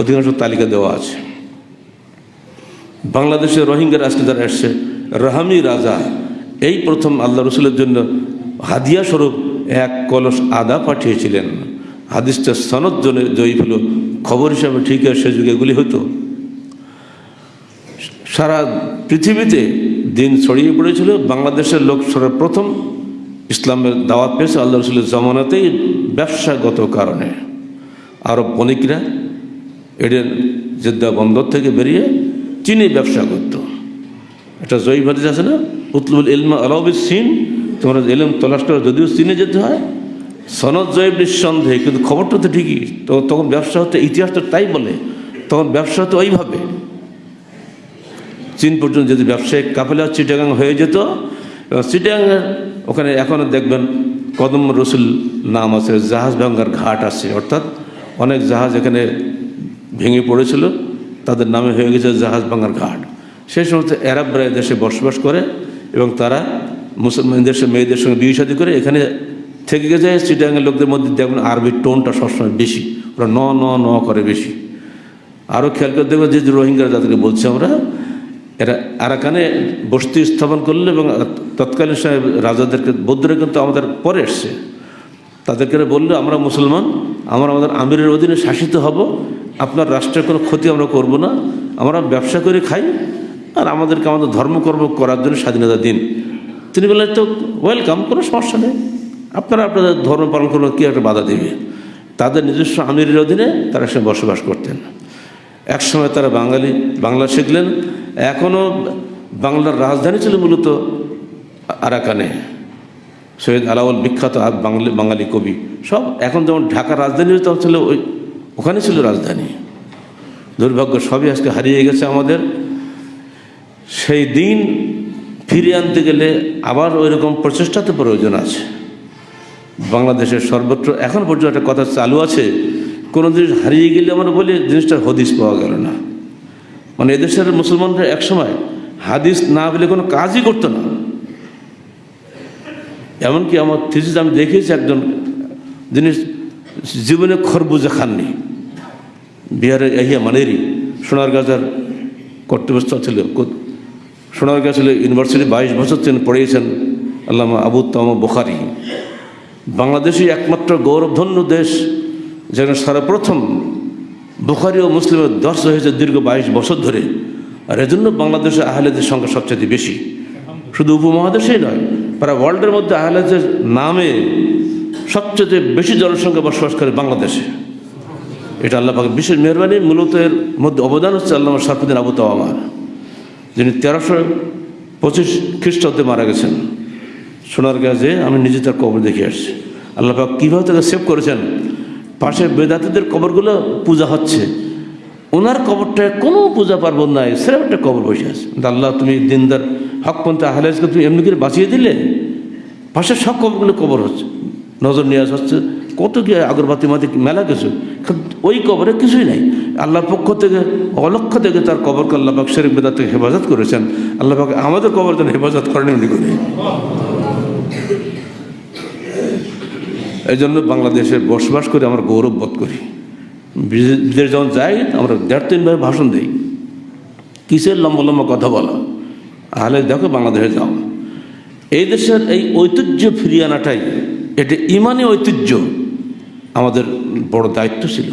অধিকাংশ তালিকা দেওয়া আছে। বাংলাদেশে রোহিঙ্গার আজকে যারা এসছে, রাহামি রাজা, এই প্রথম আল্লাহ রসুলের জন্য হাদিয়া স্বরূপ এক কলস আদা পাঠিয়েছিলেন। হাদিসটা সনদ জনে জয়ী হল, খবর হিসাবে ঠিক আছে, সে যুগে এগুলি হতো। সারা পৃথিবীতে দিন ছড়িয়ে পড়েছিল, বাংলাদেশের লোক সর্বপ্রথম ইসলামের দাওয়াত পেয়েছে আল্লাহ রসুলের জমানাতেই ব্যবসাগত কারণে। আরব বণিকরা এডেন জেদ্দা বন্দর থেকে বেরিয়ে চীনে ব্যবসা করত। একটা জয়ী হাদিস আছে না? উতলুল ইলমা আলাউবিস সিন, তোমরা এলম তলাশ করে, যদিও চীনে যেতে হয়। সনদ জয়েব নিঃসন্দেহে, কিন্তু খবরটা তো ঠিকই। তো তখন ব্যবসা হতে, ইতিহাস তো তাই বলে, তখন ব্যবসা হতো ওইভাবে। চীন পর্যন্ত যদি ব্যবসায়িক কাফেলা চিটাগাং হয়ে যেত চিটাগাংয়ের ওখানে এখনও দেখবেন কদম রসুল নাম আছে, জাহাজ ভাঙ্গার ঘাট আছে। অর্থাৎ অনেক জাহাজ এখানে ভেঙে পড়েছিল, তাদের নামে হয়ে গেছে জাহাজ ভাঙ্গার ঘাট। সেই সমস্ত অ্যারাবরা দেশে বসবাস করে এবং তারা মুসলমান দেশের মেয়েদের সঙ্গে বিয়ে করে এখানে থেকে গেছে। চিটাগাংয়ের লোকদের মধ্যে দেখবেন আরবির টোনটা সবসময় বেশি, ওরা ন ন ন করে বেশি। আরও খেয়াল করে দেখবেন যে রোহিঙ্গারা যাদেরকে বলছি আমরা এরা আরাকানে বস্তি স্থাপন করল এবং তৎকালীন সময় রাজাদেরকে, বৌদ্ধরা কিন্তু আমাদের পরে এসছে। তাদেরকে বলল, আমরা মুসলমান, আমরা আমাদের আমিরের অধীনে শাসিত হব, আপনার রাষ্ট্রের কোনো ক্ষতি আমরা করব না, আমরা ব্যবসা করে খাই, আর আমাদেরকে আমাদের ধর্মকর্ম করার জন্য স্বাধীনতা দিন। তিনি বললেন, তো ওয়েলকাম কোনো সমস্যা নেই। আপনারা আপনাদের ধর্ম পালন করবেন কী একটা বাধা দেবে? তাদের নিজস্ব আমিরের অধীনে তারা সে বসবাস করতেন। একসময় তারা বাঙালি, বাংলা শিখলেন। এখনও বাংলার রাজধানী ছিল মূলত আরাকানে। সৈয়দ আলাউল বিখ্যাত বাঙালি বাঙালি কবি। সব এখন যেমন ঢাকার রাজধানী তখন ছিল ওই, ওখানে ছিল রাজধানী। দুর্ভাগ্য সবই আজকে হারিয়ে গেছে আমাদের। সেই দিন ফিরিয়ে আনতে গেলে আবার ওই রকম প্রচেষ্টাতে প্রয়োজন আছে। বাংলাদেশের সর্বত্র, এখন পর্যন্ত একটা কথা চালু আছে কোনো জিনিস হারিয়ে গেলে আমরা বলি জিনিসটার হদিস পাওয়া গেল না। মানে এদেশের মুসলমানরা একসময় হাদিস না বলে কোনো কাজই করতো না। এমনকি আমার থিসিস আমি দেখেছি একজন, যিনি জীবনে খরবুজা খাননি। বিহারের এহিয়া মানেরই সোনারগাঁজার কর্তব্যস্থ ছিল। সোনারগাঁ ছিল ইউনিভার্সিটি, বাইশ বছর তিনি পড়িয়েছেন, আল্লামা আবু তম বোখারি। বাংলাদেশই একমাত্র গৌরবধন্য দেশ। যেখানে সর্বপ্রথম বুখারি ও মুসলিমের দর্শ হয়েছে দীর্ঘ বাইশ বছর ধরে। আর এজন্য বাংলাদেশে আহলেদের সংখ্যা সবচেয়ে বেশি। শুধু উপমহাদেশেই নয় প্রায় ওয়ার্ল্ডের মধ্যে আহলেদের নামে সবচেয়ে বেশি জনসংখ্যা বসবাস করে বাংলাদেশে। এটা আল্লাহ পাকের বিশেষ মেহরবানি। মূলত এর মধ্যে অবদান হচ্ছে আল্লাহ সারফুদ্দিন আবু তাওয়ামার যিনি তেরোশো পঁচিশ খ্রিস্টাব্দে মারা গেছেন। সোনার গাছে আমি নিজে তার কবর দেখে আসছি। আল্লাহ পাক কীভাবে তাকে সেভ করেছেন? পাশে বেদাতিদের কবরগুলো পূজা হচ্ছে। ওনার কবরটায় কোনো পূজা পার্বণ নাই সেরকম একটা কবর বসে আছে। আল্লাহ, তুমি দিনদার হকপন্থী আহলাজকে তুমি এমনি করে বাঁচিয়ে দিলে? পাশে সব কবরগুলো কবর হচ্ছে। নজর নিয়ে হচ্ছে, কত কি আগরবাতি মাতি মেলা কিছু? ওই কবরে কিছুই নাই। আল্লাহর পক্ষ থেকে, অলক্ষ থেকে তার কবরকে আল্লাহ পাক শেরেক বেদাত থেকে হেফাজত করেছেন। আল্লাহ আমাদের কবর যেন হেফাজত করেন এমনি করে। এই জন্য বাংলাদেশে বসবাস করে আমরা গৌরব বোধ করি। বিদে- বিদেশ যখন যাই, আমরা দেড় তিনভাবে ভাষণ দিই। কিসের লম্বা লম্বা কথা বলা? তাহলে দেখো বাংলাদেশে যাও। এই দেশের এই ঐতিহ্য ফিরিয়ে আনাটাই, এটা ইমানি ঐতিহ্য আমাদের বড় দায়িত্ব ছিল।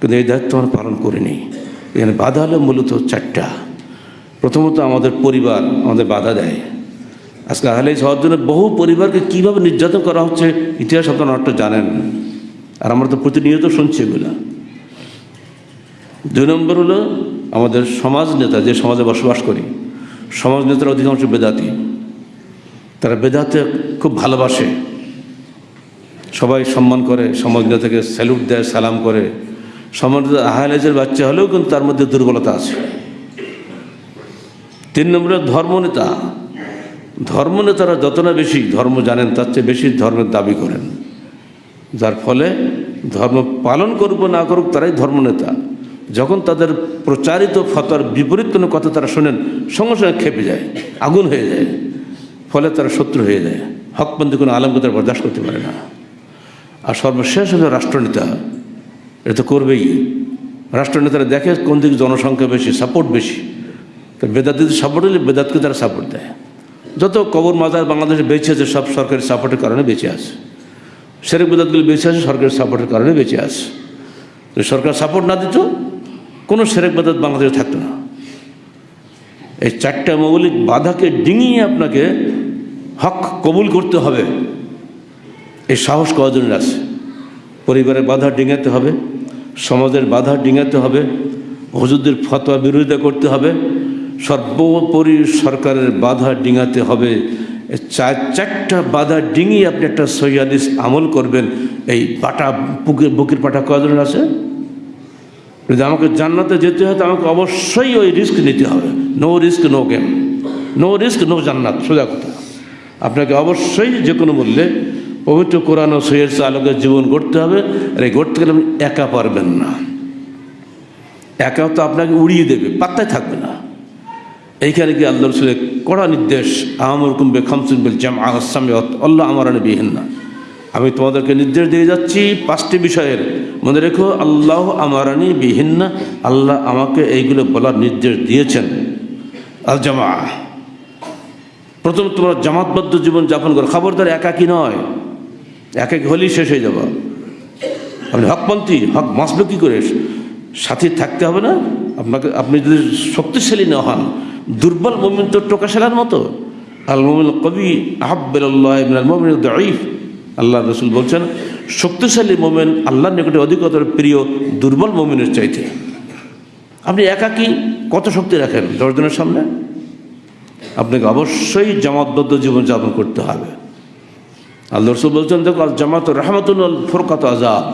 কিন্তু এই দায়িত্ব আমরা পালন করিনি। এখানে বাধা হলো মূলত চারটা। প্রথমত আমাদের পরিবার আমাদের বাধা দেয়। আজকে আহলে হওয়ার জন্য বহু পরিবারকে কীভাবে নির্যাতন করা হচ্ছে, ইতিহাস আপনারা অনেকটা জানেন। আর আমরা তো প্রতিনিয়ত শুনছি এগুলা। দুই নম্বর হলো আমাদের সমাজ নেতা, যে সমাজে বসবাস করি, সমাজ নেতার অধিকাংশ বেদাতি। তারা বেদাতে খুব ভালোবাসে। সবাই সম্মান করে, সমাজ নেতাকে স্যালুট দেয়, সালাম করে। সমাজ আহলেজের বাচ্চা হলেও কিন্তু তার মধ্যে দুর্বলতা আছে। তিন নম্বরে ধর্মনেতা। ধর্মনেতারা যত না বেশি ধর্ম জানেন, তার চেয়ে বেশি ধর্মের দাবি করেন। যার ফলে ধর্ম পালন করুক না করুক, তারাই ধর্মনেতা যখন তাদের প্রচারিত ফতার বিপরীত কোনো কথা তারা শোনেন, সঙ্গে সঙ্গে খেপে যায়, আগুন হয়ে যায়। ফলে তারা শত্রু হয়ে যায়। হকপন্থী কোনো আলমকে তারা বরদাস্ত করতে পারে না। আর সর্বশেষ হলো রাষ্ট্রনেতা। এটা তো করবেই। রাষ্ট্রনেতারা দেখে কোন দিকে জনসংখ্যা বেশি সাপোর্ট বেশি। তো বেদাতিদের সাপোর্ট হলে বেদাতকে তারা সাপোর্ট দেয়। যত কবর মাজার বাংলাদেশে বেঁচে আছে, সব সরকারি সাপোর্টের কারণে বেঁচে আছে। সেরেক বেদাতগুলো বেঁচে আছে, সরকারি সাপোর্টের কারণে বেঁচে আছে। সরকার সাপোর্ট না দিত, কোনো সেরেক বেদাত বাংলাদেশে থাকতো না। এই চারটা মৌলিক বাধাকে ডিঙিয়ে আপনাকে হক কবুল করতে হবে। এই সাহস কজনের আছে। পরিবারের বাধা ডিঙাতে হবে, সমাজের বাধা ডিঙাতে হবে, হুজুরদের ফতোয়া বিরোধিতা করতে হবে। সর্বোপরি সরকারের বাধা ডিঙাতে হবে। চার, চারটা বাধা ডিঙিয়ে আপনি একটা সৈয়াদিস আমল করবেন। এই পাটা বুকের বুকের পাটা কজনের আছে? যদি আমাকে জান্নাতে যেতে হয় তো আমাকে অবশ্যই ওই রিস্ক নিতে হবে। No risk no game no risk no জান্নাত। সোজা কথা। আপনাকে অবশ্যই যে কোনো মূল্যে পবিত্র কোরআন ও সৈয়ের আলোকের জীবন গড়তে হবে। আর এই গড়তে গেলে আপনি একা পারবেন না। একা তো আপনাকে উড়িয়ে দেবে, পাত্তায় থাকবে না। এইখানে কি আল্লাহ রসুলের কড়া নির্দেশ আমর কুম্বে খামসুন জাম আল্লাহ আমার বিহীন না। আমি তোমাদেরকে নির্দেশ দিয়ে যাচ্ছি পাঁচটি বিষয়ের। মনে রেখো, আল্লাহ আমারানি বিহিন্না আল্লাহ আমাকে এইগুলো বলার নির্দেশ দিয়েছেন। আল জামা প্রথম তোমরা জামাতবদ্ধ জীবন যাপন করো। খবরদার একাকি নয়। একাকি হলেই শেষ হয়ে যাব। আপনি হকপন্থী, হক বাঁচবে কী করে সাথী থাকতে হবে না। আপনাকে, আপনি যদি শক্তিশালী না হন দুর্বল মোমিন তো টোকা সেলার মতো। আল মোমিন কবি আহাব্বাল্লাহ মোমিন দঈফ। আল্লাহ রসুল বলছেন, শক্তিশালী মোমেন আল্লাহর নিকটে অধিকতর প্রিয় দুর্বল মোমিনের চাইতে। আপনি একাকি কত শক্তি রাখেন দশজনের সামনে? আপনাকে অবশ্যই জামাতবদ্ধ জীবনযাপন করতে হবে। আল্লাহ রসুল বলছেন, দেখো, আল জামাত রহমতুল ফোরকাত আজাব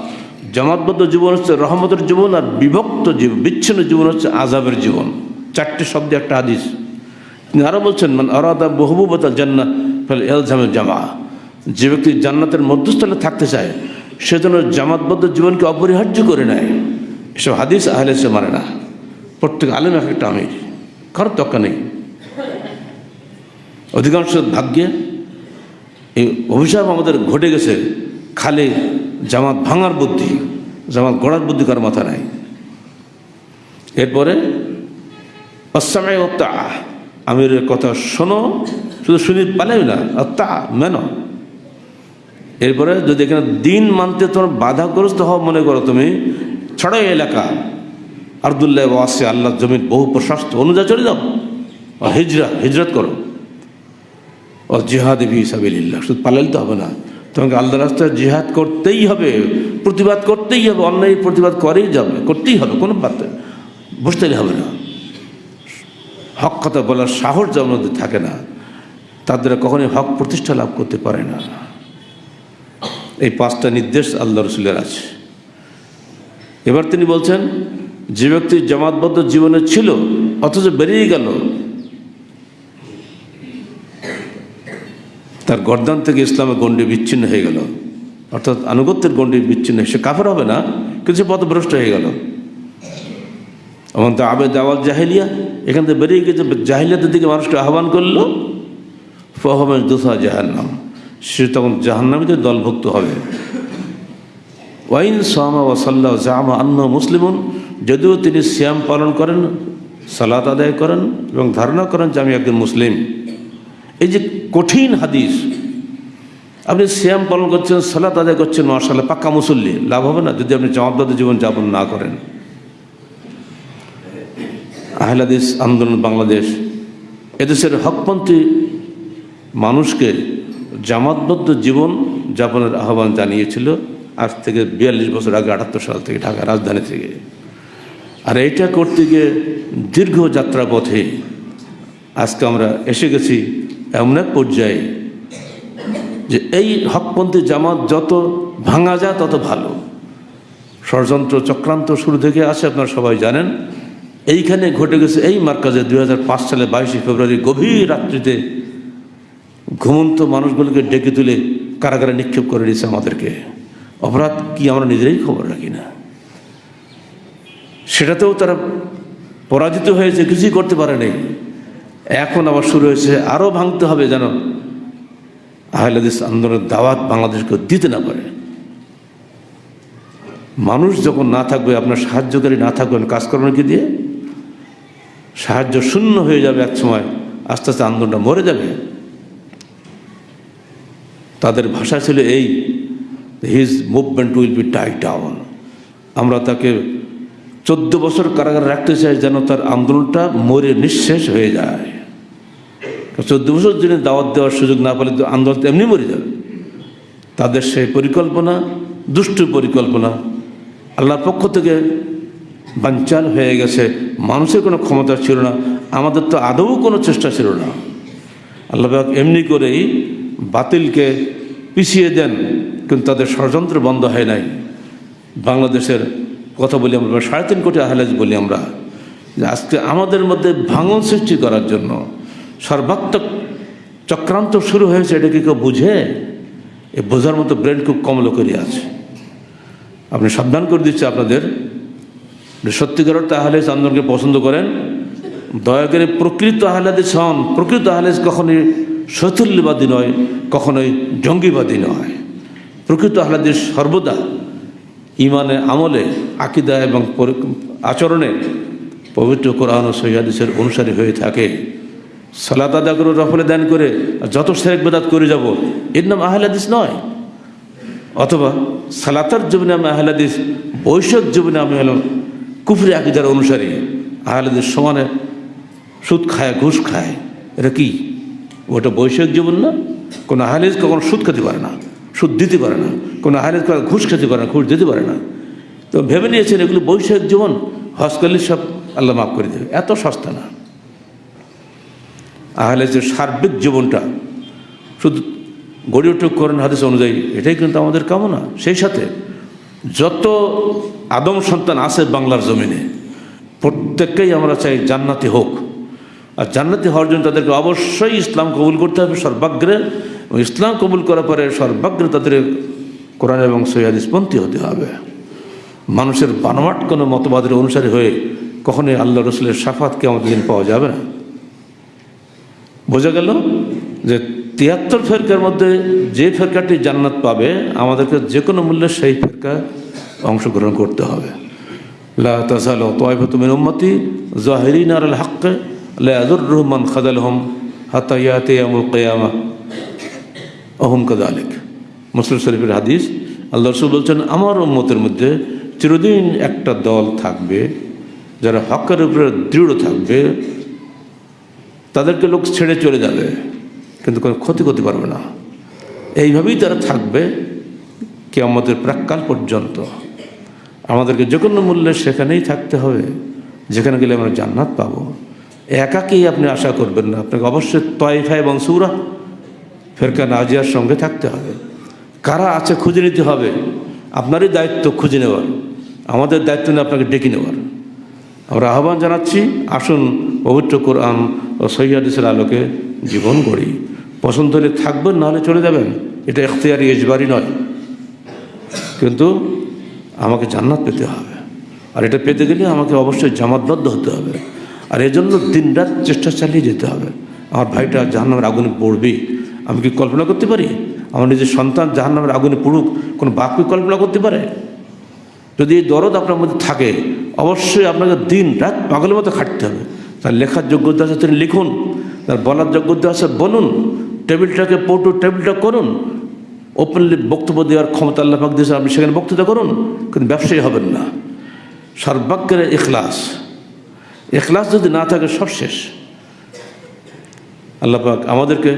জামাতবদ্ধ জীবন হচ্ছে রহমতের জীবন আর বিভক্ত জীবন বিচ্ছিন্ন জীবন হচ্ছে আজাবের জীবন। চারটে শব্দে একটা হাদিস। তিনি আরও বলছেন মানে আরাদা বহুবত জান্না ফলে এলজামের জামা যে ব্যক্তি জান্নাতের মধ্যস্থলে থাকতে চায়, সে যেন জামাতবদ্ধ জীবনকে অপরিহার্য করে নেয়। এসব হাদিস আহলে সে মানে না। প্রত্যেক আলেম এক একটা আমির। কারোর তক্কা নেই। অধিকাংশ ভাগ্যে এই অভিশাপ আমাদের ঘটে গেছে খালি জামাত ভাঙার বুদ্ধি, জামাত গড়ার বুদ্ধি কার মাথা নাই। এরপরে অসামে তা আমিরের কথা শোনো, শুধু শুনি পালেও না। তা মেনো। এরপরে যদি এখানে দিন মানতে তোমার বাধাগ্রস্ত হওয়া মনে করো তুমি ছড়াই এলাকা। আবদুল্লাহ ওয়াসে আল্লাহ জমির বহু প্রশস্ত। অনুযায়ী চলে যাও। হিজরা, হিজরত করো। ও জিহাদ বি সাবিল্লাহ শুধু পালাইতে হবে না। তোমাকে আল্লাহ রাস্তায় জিহাদ করতেই হবে, প্রতিবাদ করতেই হবে অন্যায় প্রতিবাদ করেই যাবে, করতেই হবে, কোনো বাদ বসতে হবে না। হক কথা বলার সাহস মধ্যে থাকে না, তাদের কখনোই হক প্রতিষ্ঠা লাভ করতে পারে না। এই পাঁচটা নির্দেশ আল্লাহ রসুলের আছে। এবার তিনি বলছেন, যে ব্যক্তি জামাতবদ্ধ জীবনে ছিল, অথচ বেরিয়ে গেল, তার গর্দান থেকে ইসলামের গণ্ডি বিচ্ছিন্ন হয়ে গেল। অর্থাৎ আনুগত্যের গণ্ডি বিচ্ছিন্ন, সে কাফের হবে না, কিন্তু সে পথভ্রষ্ট হয়ে গেল। এবং তো আবেদ আওয়াল জাহেলিয়া, এখান থেকে বেরিয়ে গেছে জাহিলিয়াতের দিকে মানুষকে আহ্বান করল ফহমের দোসা জাহান্নাম। সে তখন জাহান্নামীদের দলভুক্ত হবে। ওয়াইন সামা ওয়াসাল্লাহ জামা আন্ন মুসলিমুন, যদিও তিনি শ্যাম পালন করেন, সালাত আদায় করেন এবং ধারণা করেন যে আমি একজন মুসলিম। এই যে কঠিন হাদিস, আপনি শ্যাম পালন করছেন, সালাত আদায় করছেন মার্শাল্লাহ পাক্কা মুসল্লি, লাভ হবে না যদি আপনি জবাবদার জীবন যাপন না করেন। আহলাদিস আন্দোলন বাংলাদেশ, এদেশের হকপন্থী মানুষকে জামাতবদ্ধ জীবন যাপনের আহ্বান জানিয়েছিল আজ থেকে বিয়াল্লিশ বছর আগে আটাত্তর সাল থেকে ঢাকা রাজধানী থেকে। আর এইটা করতে গিয়ে দীর্ঘ যাত্রা পথে আজকে আমরা এসে গেছি এমন এক পর্যায়ে যে এই হকপন্থী জামাত যত ভাঙা যায় তত ভালো। ষড়যন্ত্র চক্রান্ত শুরু থেকে আসে, আপনারা সবাই জানেন। এইখানে ঘটে গেছে এই মার্কাজে দুই হাজার পাঁচ সালে বাইশে ফেব্রুয়ারি গভীর রাত্রিতে ঘুমন্ত মানুষগুলোকে ডেকে তুলে কারাগারে নিক্ষেপ করে দিয়েছে আমাদেরকে। অপরাধ কি আমরা নিজেরাই খবর রাখি না? সেটাতেও তারা পরাজিত হয়েছে, কিছুই করতে পারে নাই। এখন আবার শুরু হয়েছে আরও ভাঙতে হবে যেন আহলাদিস আন্দোলনের দাওয়াত বাংলাদেশকে দিতে না পারে। মানুষ যখন না থাকবে, আপনার সাহায্যকারী না থাকবেন কাজকর্ম কি দিয়ে সাহায্য শূন্য হয়ে যাবে এক সময়। আস্তে আস্তে আন্দোলনটা মরে যাবে। তাদের ভাষা ছিল এই his movement will be tie down আমরা তাকে চোদ্দ বছর কারাগারে রাখতে চাই যেন তার আন্দোলনটা মরে নিঃশেষ হয়ে যায়। চোদ্দ বছর যিনি দাওয়াত দেওয়ার সুযোগ না পেলে তো আন্দোলন এমনি মরে যাবে। তাদের সেই পরিকল্পনা, দুষ্টু পরিকল্পনা, আল্লাহর পক্ষ থেকে বাঞ্চাল হয়ে গেছে। মানুষের কোনো ক্ষমতা ছিল না, আমাদের তো আদৌ কোনো চেষ্টা ছিল না। আল্লাহবাক এমনি করেই বাতিলকে পিছিয়ে দেন, কিন্তু তাদের ষড়যন্ত্র বন্ধ হয় নাই। বাংলাদেশের কথা বলি আমরা সাড়ে তিন কোটি আহলাজ বলি আমরা, যে আজকে আমাদের মধ্যে ভাঙন সৃষ্টি করার জন্য সর্বাত্মক চক্রান্ত শুরু হয়েছে, এটা কি কেউ বুঝে? এ বোঝার মতো ব্রেন খুব কম লোকেরই আছে। আপনি সাবধান করে দিচ্ছে আপনাদের। সত্যিকার আহলেজ আন্দোলনকে পছন্দ করেন, দয়া করে প্রকৃত আহলাদেশ হন প্রকৃত আহলেজ কখনোই শৈথল্যবাদী নয়, কখনোই জঙ্গিবাদী নয়। প্রকৃত আহলাদেশ সর্বদা ইমানে আমলে, আকিদা এবং আচরণে পবিত্র কোরআন ও সৈহাদিসের অনুসারী হয়ে থাকে। সালাত আদা করে, রফলে দান করে যত শেরেক বেদাত করে যাব, এর নাম আহলাদিস নয়। অথবা সালাতার জীবনে আমি আহলাদিস বৈশাখ জীবনে আমি হলাম কুফরি আকিদার অনুসারী আহলেদের সমানে সুদ খায়, ঘুষ খায়। এটা কি? ওটা বৈষয়িক জীবন না? কোনো আহলেজ কখনো সুদ খেতে পারে না, সুদ দিতে পারে না। কোনো আহলেজ কখনো ঘুষ খেতে পারে না, ঘুষ দিতে পারে না। তো ভেবে নিয়েছেন এগুলো বৈষয়িক জীবন? হজ সব আল্লাহ মাফ করে দেবে। এত সস্তা না। আহলেজের সার্বিক জীবনটা, শুধু গড়ে উঠে করেন হাদিস অনুযায়ী, এটাই কিন্তু আমাদের কামনা। সেই সাথে যত আদম সন্তান আছে বাংলার জমিনে। প্রত্যেককেই আমরা চাই জান্নাতি হোক। আর জান্নাতি হওয়ার জন্য তাদেরকে অবশ্যই ইসলাম কবুল করতে হবে সর্বাগ্রে। ইসলাম কবুল করার পরে সর্বাগ্রে তাদের কোরআন এবং সৈয়াদিসপন্থী হতে হবে। মানুষের বানোয়াট কোনো মতবাদের অনুসারী হয়ে কখনোই আল্লাহ রসুলের সাফাতকে আমাদের দিন পাওয়া যাবে না। বোঝা গেল যে তিয়াত্তর ফেরকার মধ্যে যে ফেরকাটি জান্নাত পাবে, আমাদেরকে যে কোনো মূল্যে সেই ফেরকা অংশগ্রহণ করতে হবে। লা তাসাল জাহিরিন আল হক লা ইয়াদুর রহমান খাদাল হম হাতা ইয়াতে আমুল অহম মুসলিম শরীফের হাদিস, আল্লাহ রসুল বলছেন, আমার উম্মতের মধ্যে চিরদিন একটা দল থাকবে, যারা হকের উপরে দৃঢ় থাকবে, তাদেরকে লোক ছেড়ে চলে যাবে, কিন্তু কোনো ক্ষতি করতে পারবে না। এইভাবেই তারা থাকবে কে আমাদের প্রাককাল পর্যন্ত। আমাদেরকে যে কোনো মূল্যে সেখানেই থাকতে হবে। যেখানে গেলে আমরা জান্নাত পাবো। একাকেই আপনি আশা করবেন না। আপনাকে অবশ্যই তয়ফা এবং সুরা, ফেরকা নাজিয়ার সঙ্গে থাকতে হবে। কারা আছে খুঁজে নিতে হবে। আপনারই দায়িত্ব খুঁজে নেওয়ার। আমাদের দায়িত্ব নিয়ে আপনাকে ডেকে নেওয়ার। আমরা আহ্বান জানাচ্ছি, আসুন পবিত্র কোরআন ও সৈয়াদিসের আলোকে জীবন গড়ি। পছন্দ হলে থাকবেন নাহলে চলে যাবেন। এটা এখতিয়ারি এজবারই নয়। কিন্তু আমাকে জান্নাত পেতে হবে। আর এটা পেতে গেলে আমাকে অবশ্যই জামাতবদ্ধ হতে হবে। আর এজন্য দিনরাত চেষ্টা চালিয়ে যেতে হবে। আমার ভাইটা জাহান্নামের আগুনে পড়বেই। আমি কি কল্পনা করতে পারি? আমার নিজের সন্তান জাহান্নামের আগুনে পড়ুক, কোনো কি কল্পনা করতে পারে? যদি এই দরদ আপনার মধ্যে থাকে, অবশ্যই আপনাকে দিন রাত পাগলের মতো খাটতে হবে। তার লেখার যোগ্যতা আছে তিনি লিখুন, তার বলার যোগ্যতা আছে বলুন, টেবিলটাকে পটু টেবিলটা করুন ওপেনলি বক্তব্য দেওয়ার ক্ষমতা আল্লাহ পাক দিয়েছে আপনি সেখানে বক্তৃতা করুন, কিন্তু ব্যবসায়ী হবেন না। সর্বাগ্যের এখলাস এখলাস যদি না থাকে, সব শেষ। আল্লাহ পাক আমাদেরকে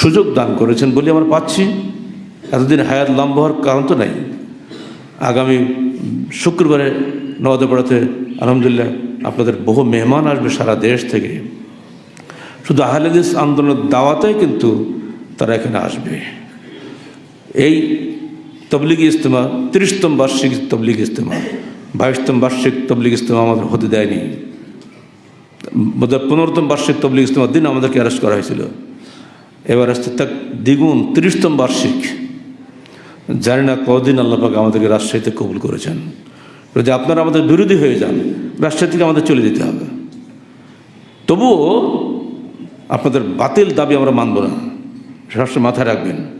সুযোগ দান করেছেন বলে আমরা পাচ্ছি। এতদিন হায়াত লম্বা হওয়ার কারণ তো নাই। আগামী শুক্রবারে নওয়াজপাড়াতে আলহামদুলিল্লাহ আপনাদের বহু মেহমান আসবে সারা দেশ থেকে। শুধু আহলেদিস আন্দোলনের দাওয়াতেই কিন্তু তারা এখানে আসবে। এই তবলিগি ইজতেমা, তিরিশতম বার্ষিক তবলিগ ইজতেমা, বাইশতম বার্ষিক তবলিগ ইজতেমা আমাদের হতে দেয়নি। পনেরোতম বার্ষিক তবলিগ ইজতেমার দিন আমাদেরকে অ্যারেস্ট করা হয়েছিল। এবার আসতে তাক দ্বিগুণ তিরিশতম বার্ষিক। জানি না কদিন আল্লাপাক আমাদেরকে রাজশাহীতে কবুল করেছেন। যদি আপনারা আমাদের বিরোধী হয়ে যান রাজশাহী থেকে আমাদের চলে যেতে হবে। তবুও আপনাদের বাতিল দাবি আমরা মানব না। সবসময় মাথায় রাখবেন।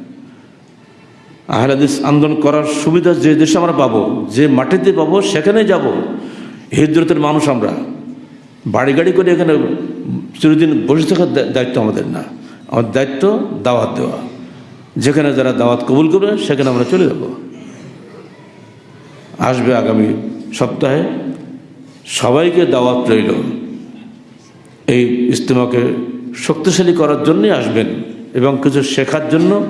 আহলাদিস আন্দোলন করার সুবিধা যে দেশে আমরা পাবো, যে মাটিতে পাবো সেখানে যাব। হিজরতের মানুষ আমরা। বাড়ি গাড়ি করে এখানে চিরদিন বসে থাকার দায়িত্ব আমাদের না। আমার দায়িত্ব দাওয়াত দেওয়া। যেখানে যারা দাওয়াত কবুল করবে, সেখানে আমরা চলে যাব। আসবে আগামী সপ্তাহে। সবাইকে দাওয়াত রইল। এই ইজতেমাকে শক্তিশালী করার জন্যই আসবেন এবং কিছু শেখার জন্য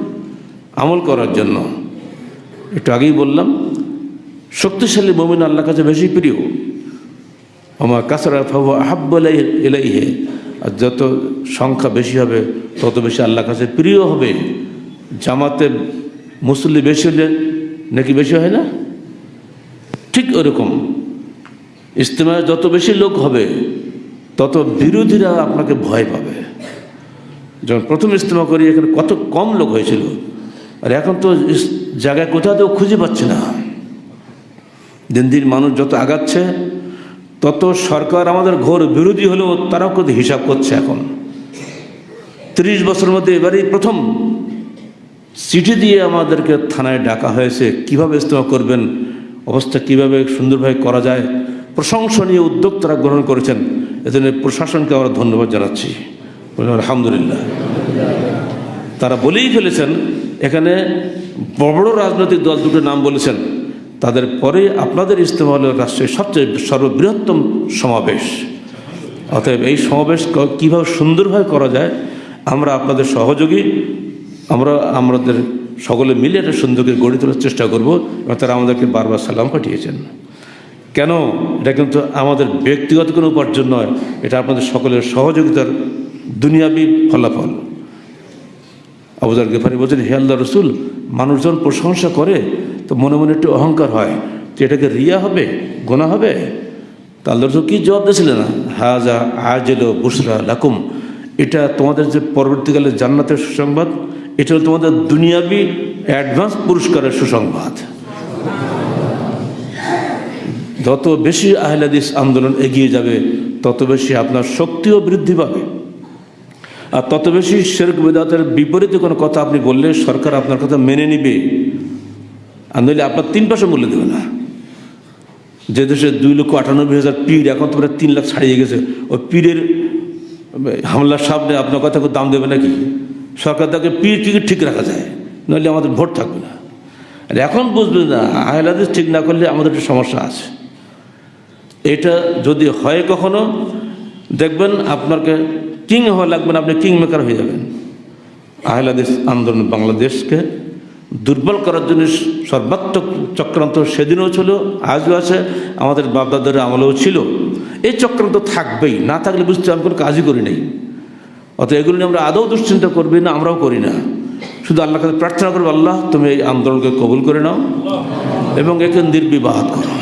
আমল করার জন্য। একটু আগেই বললাম, শক্তিশালী মমিন আল্লাহ কাছে বেশি প্রিয়। আমার কাছাড়া ফাবু আহাব্বালাই এলাইহে আর যত সংখ্যা বেশি হবে, তত বেশি আল্লাহ কাছে প্রিয় হবে। জামাতে মুসল্লি বেশি হলে নাকি বেশি হয় না? ঠিক ওরকম। ইজতেমায় যত বেশি লোক হবে, তত বিরোধীরা আপনাকে ভয় পাবে। যখন প্রথম ইজতেমা করি, এখানে কত কম লোক হয়েছিল। আর এখন তো জায়গায় কোথাও তো খুঁজে পাচ্ছে না। দিন দিন মানুষ যত আগাচ্ছে, তত সরকার আমাদের ঘোর বিরোধী হলেও তারাও কত হিসাব করছে এখন। ত্রিশ বছরের মধ্যে এবারেই প্রথম চিঠি দিয়ে আমাদেরকে থানায় ডাকা হয়েছে, কীভাবে ইজতেমা করবেন, অবস্থা কীভাবে সুন্দরভাবে করা যায়, প্রশংসনীয় উদ্যোগ তারা গ্রহণ করেছেন। এজন্য প্রশাসনকে আমরা ধন্যবাদ জানাচ্ছি। আলহামদুলিল্লাহ। তারা বলেই ফেলেছেন, এখানে বড় রাজনৈতিক দল দুটো নাম বলেছেন। তাদের পরে আপনাদের ইজতেমা হল রাষ্ট্রের সবচেয়ে সর্ববৃহত্তম সমাবেশ। অতএব এই সমাবেশ কীভাবে সুন্দরভাবে করা যায়, আমরা আপনাদের সহযোগী, আমরা, আমাদের সকলে মিলে একটা সুন্দরকে গড়ে তোলার চেষ্টা করব, এবং তারা আমাদেরকে বারবার সালাম পাঠিয়েছেন। কেন? এটা কিন্তু আমাদের ব্যক্তিগত কোনো উপার্জন নয়, এটা আপনাদের সকলের সহযোগিতার দুনিয়াবি ফলাফল। আবুজার গেফারি বলছেন, হে আল্লাহ রসুল, মানুষজন প্রশংসা করে তো মনে মনে একটু অহংকার হয়। যে এটাকে রিয়া হবে? গোনা হবে? তা আল্লাহ রসুল কী জবাব দিয়েছিলেন? হাজা আজেল বুসরা লাকুম। এটা তোমাদের যে পরবর্তীকালে জান্নাতের সুসংবাদ, এটা হলো তোমাদের দুনিয়াবি অ্যাডভান্স পুরস্কারের সুসংবাদ। যত বেশি আহলাদিস আন্দোলন এগিয়ে যাবে, তত বেশি আপনার শক্তিও বৃদ্ধি পাবে। আর তত বেশি শেরক বেদাতের বিপরীতে কোনো কথা আপনি বললে সরকার আপনার কথা মেনে নিবে। আর নইলে আপনার তিন পয়সা মূল্য দেবে না। যে দেশে দুই লক্ষ আটানব্বই হাজার পীর, এখন তো প্রায় তিন লাখ ছাড়িয়ে গেছে। ওই পীরের হামলার সামনে আপনার কথা দাম দেবে নাকি? সরকার তাকে পীর কি ঠিক রাখা যায়, নইলে আমাদের ভোট থাকবে না। আর এখন বুঝবে না আহলাদিস ঠিক না করলে আমাদের একটু সমস্যা আছে। এটা যদি হয় কখনো, দেখবেন আপনাকে কিং হওয়া লাগবে না, আপনি কিং মেকার হয়ে যাবেন। আহলাদিস আন্দোলন বাংলাদেশকে দুর্বল করার জন্য সর্বাত্মক চক্রান্ত সেদিনও ছিল, আজও আছে, আমাদের বাপদাদের আমলেও ছিল। এই চক্রান্ত থাকবেই, না থাকলে বুঝতে আমি কোনো কাজই করি নাই। অত এগুলো নিয়ে আমরা আদৌ দুশ্চিন্তা করবি না, আমরাও করি না। শুধু আল্লাহ কাছে প্রার্থনা করব, আল্লাহ, তুমি এই আন্দোলনকে কবুল করে নাও এবং একে নির্বিবাদ করো।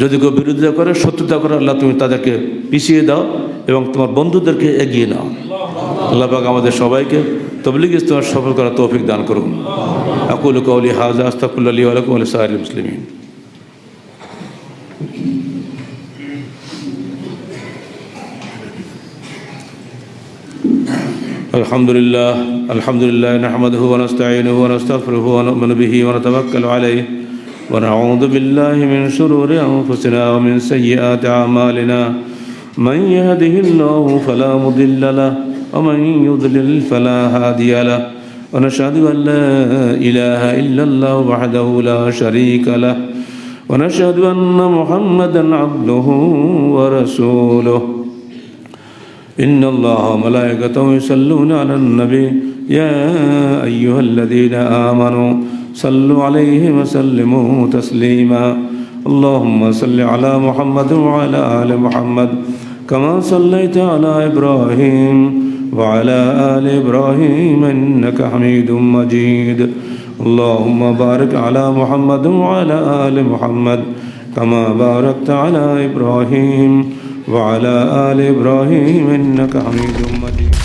যদি কেউ বিরোধিতা করে শত্রুতা করে আল্লাহ তুমি তাদেরকে পিছিয়ে দাও এবং তোমার বন্ধুদেরকে এগিয়ে নাও আল্লাহ পাক আমাদের সবাইকে তবলিগ ইস্তেমার সফল করার তৌফিক দান করুন আকুল কৌলি হাজা আস্তাকুল্লা আলী আলাকুম আলী সাহেব মুসলিমিন الحمد لله الحمد لله نحمده ونستعينه ونستغفره ونؤمن به ونتوكل عليه ونعوذ بالله من شرور أنفسنا ومن سيئات أعمالنا. من يهده الله فلا مضل له ومن يضلل فلا هادي له. ونشهد أن لا إله إلا الله وحده لا شريك له. ونشهد أن محمدا عبده ورسوله. إن الله وملائكته يصلون على النبي. يا أيها الذين آمنوا صلوا عليه وسلموا تسليما. اللهم صل على محمد وعلى آل محمد كما صليت على إبراهيم وعلى آل إبراهيم إنك حميد مجيد. اللهم بارك على محمد وعلى آل محمد كما باركت على إبراهيم وعلى آل إبراهيم إنك حميد مجيد.